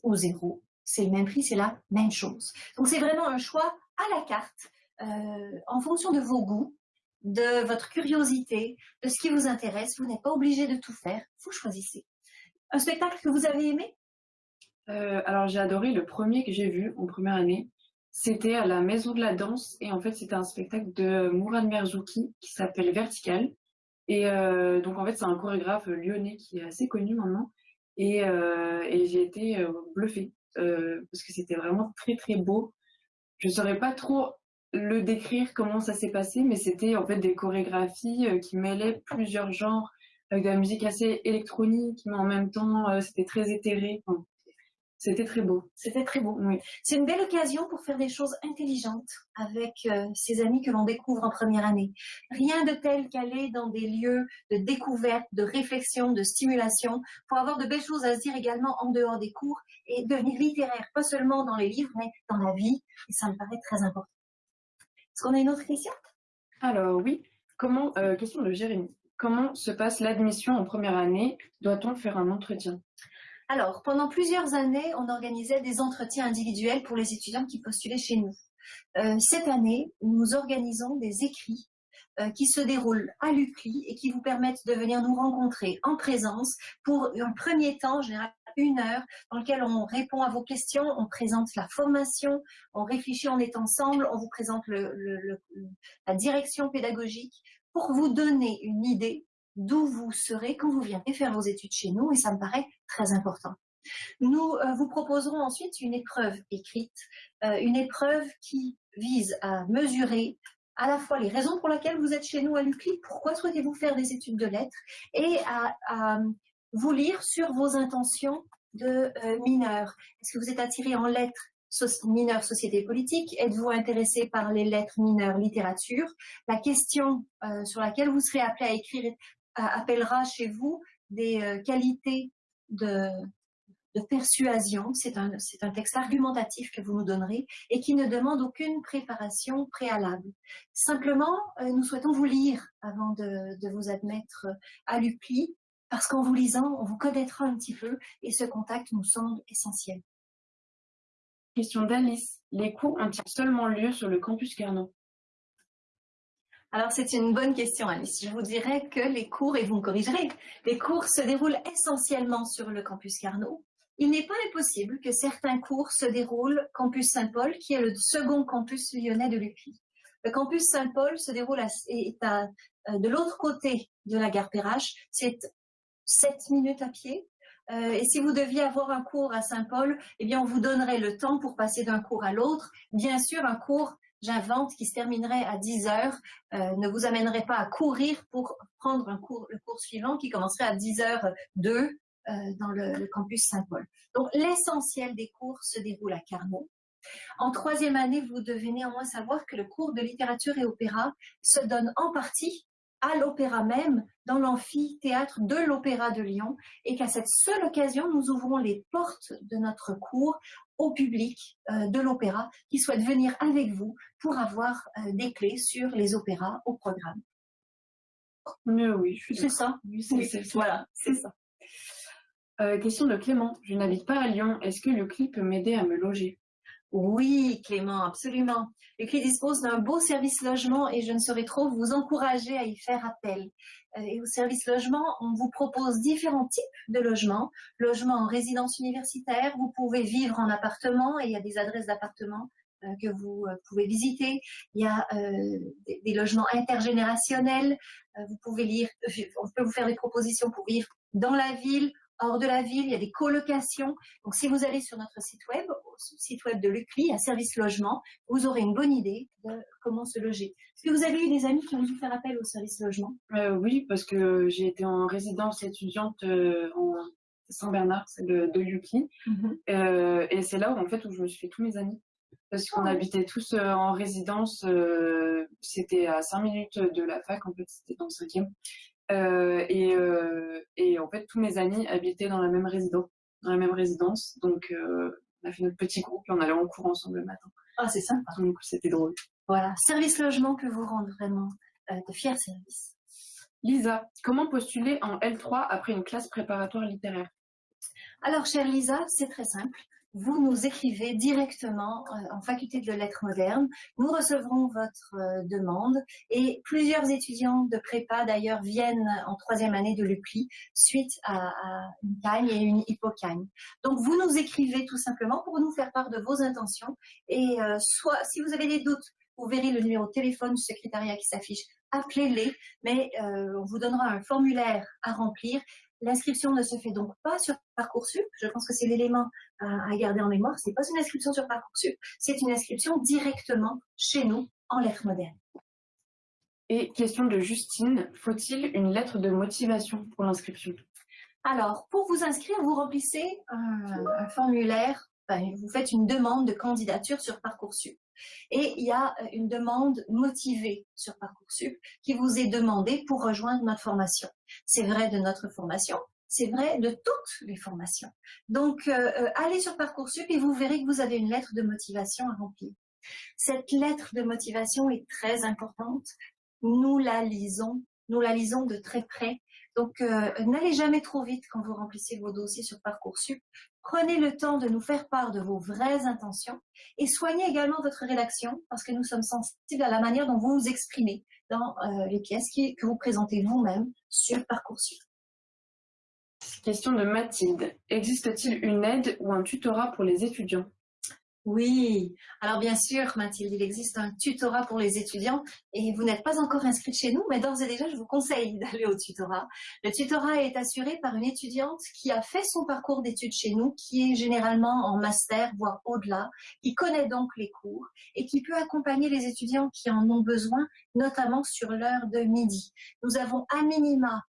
ou zéro, c'est le même prix, c'est la même chose. Donc c'est vraiment un choix à la carte en fonction de vos goûts, de votre curiosité, de ce qui vous intéresse. Vous n'êtes pas obligé de tout faire, vous choisissez. Un spectacle que vous avez aimé? Euh, Alors j'ai adoré le premier que j'ai vu en première année. C'était à la Maison de la Danse et en fait c'était un spectacle de Mourad Merzouki qui s'appelle Vertical. Et euh, donc en fait c'est un chorégraphe lyonnais qui est assez connu maintenant et, euh, et j'ai été euh, bluffée parce que c'était vraiment très très beau. Je saurais pas trop le décrire comment ça s'est passé, mais c'était en fait des chorégraphies qui mêlaient plusieurs genres avec de la musique assez électronique, mais en même temps c'était très éthéré. C'était très beau. C'était très beau. Oui. C'est une belle occasion pour faire des choses intelligentes avec euh, ses amis que l'on découvre en première année. Rien de tel qu'aller dans des lieux de découverte, de réflexion, de stimulation, pour avoir de belles choses à se dire également en dehors des cours et devenir littéraire, pas seulement dans les livres, mais dans la vie. Et ça me paraît très important. Est-ce qu'on a une autre question? Alors oui. Comment, euh, question de Jérémy. Comment se passe l'admission en première année? Doit-on faire un entretien? Alors, pendant plusieurs années, on organisait des entretiens individuels pour les étudiants qui postulaient chez nous. Euh, cette année, nous organisons des écrits euh, qui se déroulent à l'UCLI et qui vous permettent de venir nous rencontrer en présence pour un premier temps, généralement une heure, dans lequel on répond à vos questions, on présente la formation, on réfléchit, on est ensemble, on vous présente la direction pédagogique pour vous donner une idée d'où vous serez quand vous viendrez faire vos études chez nous et ça me paraît très important. Nous euh, vous proposerons ensuite une épreuve écrite, euh, une épreuve qui vise à mesurer à la fois les raisons pour lesquelles vous êtes chez nous à l'UCLI, pourquoi souhaitez-vous faire des études de lettres, et à, vous lire sur vos intentions de euh, mineurs. Est-ce que vous êtes attiré en lettres mineurs société politique? Êtes-vous intéressé par les lettres mineures littérature? La question sur laquelle vous serez appelé à écrire appellera chez vous des euh, qualités de, persuasion. C'est un, un, texte argumentatif que vous nous donnerez et qui ne demande aucune préparation préalable. Simplement, euh, nous souhaitons vous lire avant de, vous admettre à l'UPLI parce qu'en vous lisant, on vous connaîtra un petit peu et ce contact nous semble essentiel. Question d'Alice. Les cours ont-ils seulement lieu sur le campus Carnot alors, c'est une bonne question, Alice. Je vous dirais que les cours, et vous me corrigerez, les cours se déroulent essentiellement sur le campus Carnot. Il n'est pas impossible que certains cours se déroulent campus Saint-Paul, qui est le second campus lyonnais de l'UPI. Le campus Saint-Paul se déroule à, est à, euh, de l'autre côté de la gare Perrache. C'est 7 minutes à pied. Euh, et si vous deviez avoir un cours à Saint-Paul, eh bien, on vous donnerait le temps pour passer d'un cours à l'autre. Bien sûr, un cours j'invente, qui se terminerait à 10 heures, euh, ne vous amènerait pas à courir pour prendre un cours, le cours suivant qui commencerait à 10 h 2 dans le, campus Saint-Paul. Donc, l'essentiel des cours se déroule à Carmont. En troisième année, vous devez néanmoins savoir que le cours de littérature et opéra se donne en partie à l'opéra même, dans l'amphithéâtre de l'Opéra de Lyon, et qu'à cette seule occasion, nous ouvrons les portes de notre cours au public euh, de l'opéra qui souhaite venir avec vous pour avoir euh, des clés sur les opéras au programme. Mais oui, C'est ça. Voilà, c'est ça. Euh, question de Clément. Je n'habite pas à Lyon. Est-ce que le clip peut m'aider à me loger? Oui, Clément, absolument. Le CLI dispose d'un beau service logement et je ne saurais trop vous encourager à y faire appel. Euh, et au service logement, on vous propose différents types de logements. Logement en résidence universitaire, vous pouvez vivre en appartement et il y a des adresses d'appartements euh, que vous euh, pouvez visiter. Il y a des, logements intergénérationnels. vous pouvez lire, on peut vous faire des propositions pour vivre dans la ville hors de la ville, il y a des colocations. Donc, si vous allez sur notre site web, site web de l'UCLI, à service logement, vous aurez une bonne idée de comment se loger. Est-ce que vous avez eu des amis qui ont dû faire appel au service logement? Euh, Oui, parce que j'ai été en résidence étudiante euh, en Saint-Bernard, c'est de, de l'UCLI. Mhm. Euh, et c'est là où, en fait, où je me suis fait tous mes amis. Parce qu'on ah habitait tous en résidence, c'était à 5 minutes de la fac, en fait, c'était dans le cinquième. Euh, et, euh, et, en fait, tous mes amis habitaient dans la même résidence. Dans la même résidence. Donc, euh, on a fait notre petit groupe et on allait en cours ensemble le matin. Ah, c'est sympa. Donc, c'était drôle. Voilà, service logement que vous rendre vraiment de fiers services. Lisa, comment postuler en L3 après une classe préparatoire littéraire? Alors, chère Lisa, c'est très simple. Vous nous écrivez directement euh, en faculté de lettres modernes. Nous recevrons votre euh, demande et plusieurs étudiants de prépa d'ailleurs viennent en troisième année de l'UPLI suite à, une cagne et une hypocagne. Donc vous nous écrivez tout simplement pour nous faire part de vos intentions et euh, soit si vous avez des doutes, vous verrez le numéro de téléphone du secrétariat qui s'affiche appelez-les, mais on vous donnera un formulaire à remplir L'inscription ne se fait donc pas sur Parcoursup. Je pense que c'est l'élément à, garder en mémoire. C'est pas une inscription sur Parcoursup, c'est une inscription directement chez nous en lettres modernes. Et question de Justine, faut-il une lettre de motivation pour l'inscription? Alors, pour vous inscrire, vous remplissez un, formulaire, vous faites une demande de candidature sur Parcoursup. Et il y a euh, une demande motivée sur Parcoursup qui vous est demandée pour rejoindre notre formation. C'est vrai de notre formation, c'est vrai de toutes les formations. Donc, euh, euh, allez sur Parcoursup et vous verrez que vous avez une lettre de motivation à remplir. Cette lettre de motivation est très importante. Nous la lisons, nous la lisons de très près. Donc, n'allez jamais trop vite quand vous remplissez vos dossiers sur Parcoursup. Prenez le temps de nous faire part de vos vraies intentions et soignez également votre rédaction parce que nous sommes sensibles à la manière dont vous vous exprimez dans euh, les pièces que vous présentez vous-même sur Parcoursup. Question de Mathilde. Existe-t-il une aide ou un tutorat pour les étudiants? Oui, alors bien sûr, Mathilde, il existe un tutorat pour les étudiants et vous n'êtes pas encore inscrite chez nous, mais d'ores et déjà, je vous conseille d'aller au tutorat. Le tutorat est assuré par une étudiante qui a fait son parcours d'études chez nous, qui est généralement en master, voire au-delà, qui connaît donc les cours et qui peut accompagner les étudiants qui en ont besoin, notamment sur l'heure de midi. Nous avons à minima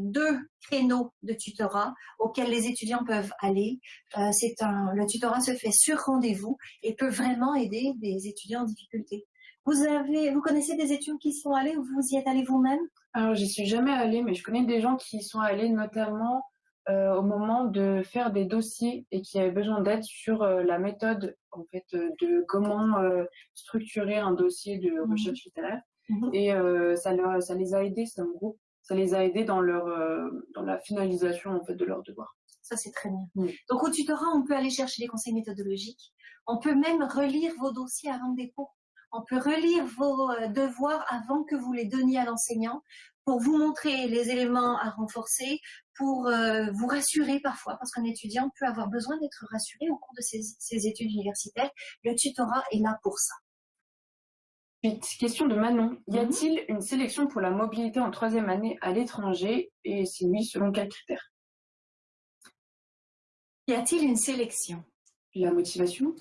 deux créneaux de tutorat auxquels les étudiants peuvent aller. Euh, c'est un, le tutorat se fait sur rendez-vous et peut vraiment aider des étudiants en difficulté. Vous avez, vous connaissez des étudiants qui sont allés ou vous y êtes allé vous-même? Alors, j'y suis jamais allée, mais je connais des gens qui y sont allés notamment euh, au moment de faire des dossiers et qui avaient besoin d'aide sur la méthode en fait de comment structurer un dossier de mmh recherche littéraire. Mmh et ça, leur, ça les a aidés, c'est un groupe ça les a aidés dans leur euh, dans la finalisation en fait de leur devoir. Ça c'est très bien. Donc au tutorat, on peut aller chercher des conseils méthodologiques. On peut même relire vos dossiers avant dépôt. On peut relire vos euh, devoirs avant que vous les donniez à l'enseignant pour vous montrer les éléments à renforcer, pour euh, vous rassurer parfois, parce qu'un étudiant peut avoir besoin d'être rassuré au cours de ses études universitaires. Le tutorat est là pour ça question de Manon. Y mhm. a-t-il une sélection pour la mobilité en troisième année à l'étranger? Et si oui, selon quels critères? Y a-t-il une sélection? La motivation?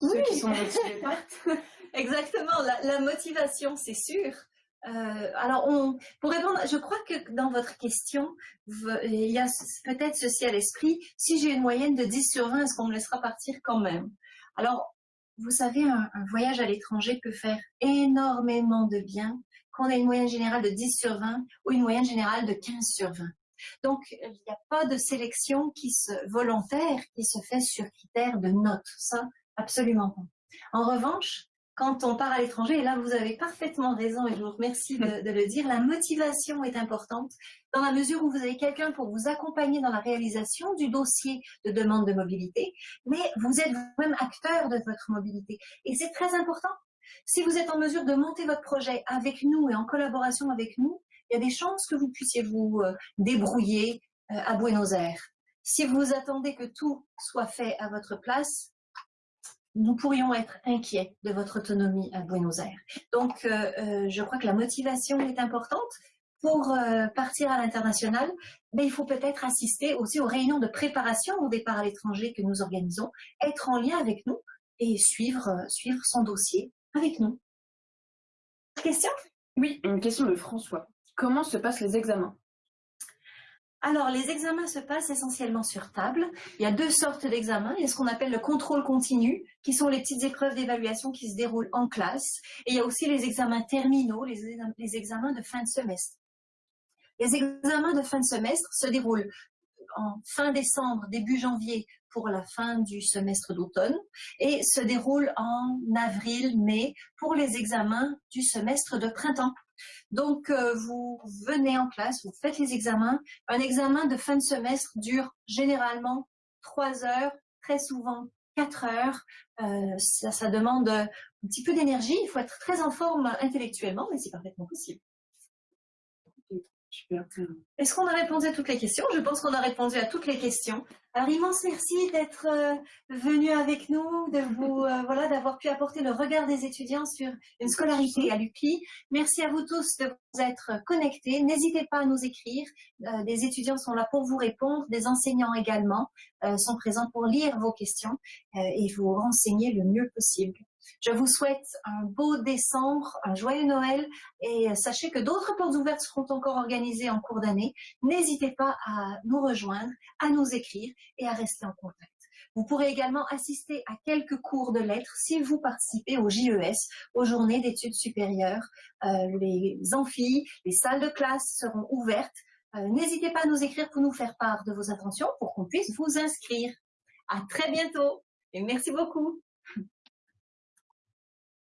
Ceux qui sont motivés Exactement, la, motivation, c'est sûr. Euh, alors, on, pour répondre, je crois que dans votre question, il y a peut-être ceci à l'esprit. Si j'ai une moyenne de 10 sur 20, est-ce qu'on me laissera partir quand même? Alors, vous savez, un, voyage à l'étranger peut faire énormément de bien qu'on ait une moyenne générale de 10 sur 20 ou une moyenne générale de 15 sur 20. Donc, il n'y a pas de sélection qui se, volontaire qui se fait sur critère de notes. Ça, absolument pas. En revanche, quand on part à l'étranger, et là vous avez parfaitement raison et je vous remercie de, le dire, la motivation est importante dans la mesure où vous avez quelqu'un pour vous accompagner dans la réalisation du dossier de demande de mobilité, mais vous êtes vous-même acteur de votre mobilité. Et c'est très important. Si vous êtes en mesure de monter votre projet avec nous et en collaboration avec nous, il y a des chances que vous puissiez vous euh, débrouiller euh, à Buenos Aires. Si vous attendez que tout soit fait à votre place, nous pourrions être inquiets de votre autonomie à Buenos Aires. Donc, euh, euh, je crois que la motivation est importante. Pour euh, partir à l'international, mais il faut peut-être assister aussi aux réunions de préparation au départ à l'étranger que nous organisons, être en lien avec nous et suivre, suivre son dossier avec nous. Question? Oui, une question de François. Comment se passent les examens? Alors, les examens se passent essentiellement sur table. Il y a deux sortes d'examens. Il y a ce qu'on appelle le contrôle continu, qui sont les petites épreuves d'évaluation qui se déroulent en classe. Et il y a aussi les examens terminaux, les, examens de fin de semestre. Les examens de fin de semestre se déroulent en fin décembre, début janvier pour la fin du semestre d'automne et se déroulent en avril, mai pour les examens du semestre de printemps. Donc, euh, vous venez en classe, vous faites les examens. Un examen de fin de semestre dure généralement trois heures, très souvent 4 heures. ça, ça demande un petit peu d'énergie. Il faut être très en forme intellectuellement, mais c'est parfaitement possible. Est-ce qu'on a répondu à toutes les questions? Je pense qu'on a répondu à toutes les questions. Alors immense merci d'être euh, venu avec nous, de vous euh, voilà, d'avoir pu apporter le regard des étudiants sur une scolarité à l'UPI. Merci à vous tous de vous être connectés. N'hésitez pas à nous écrire. Euh, des étudiants sont là pour vous répondre, des enseignants également sont présents pour lire vos questions et vous renseigner le mieux possible. Je vous souhaite un beau décembre, un joyeux Noël et sachez que d'autres portes ouvertes seront encore organisées en cours d'année. N'hésitez pas à nous rejoindre, à nous écrire et à rester en contact. Vous pourrez également assister à quelques cours de lettres si vous participez au JES, aux journées d'études supérieures. Euh, les amphis, les salles de classe seront ouvertes. Euh, n'hésitez pas à nous écrire pour nous faire part de vos intentions pour qu'on puisse vous inscrire. À très bientôt et merci beaucoup.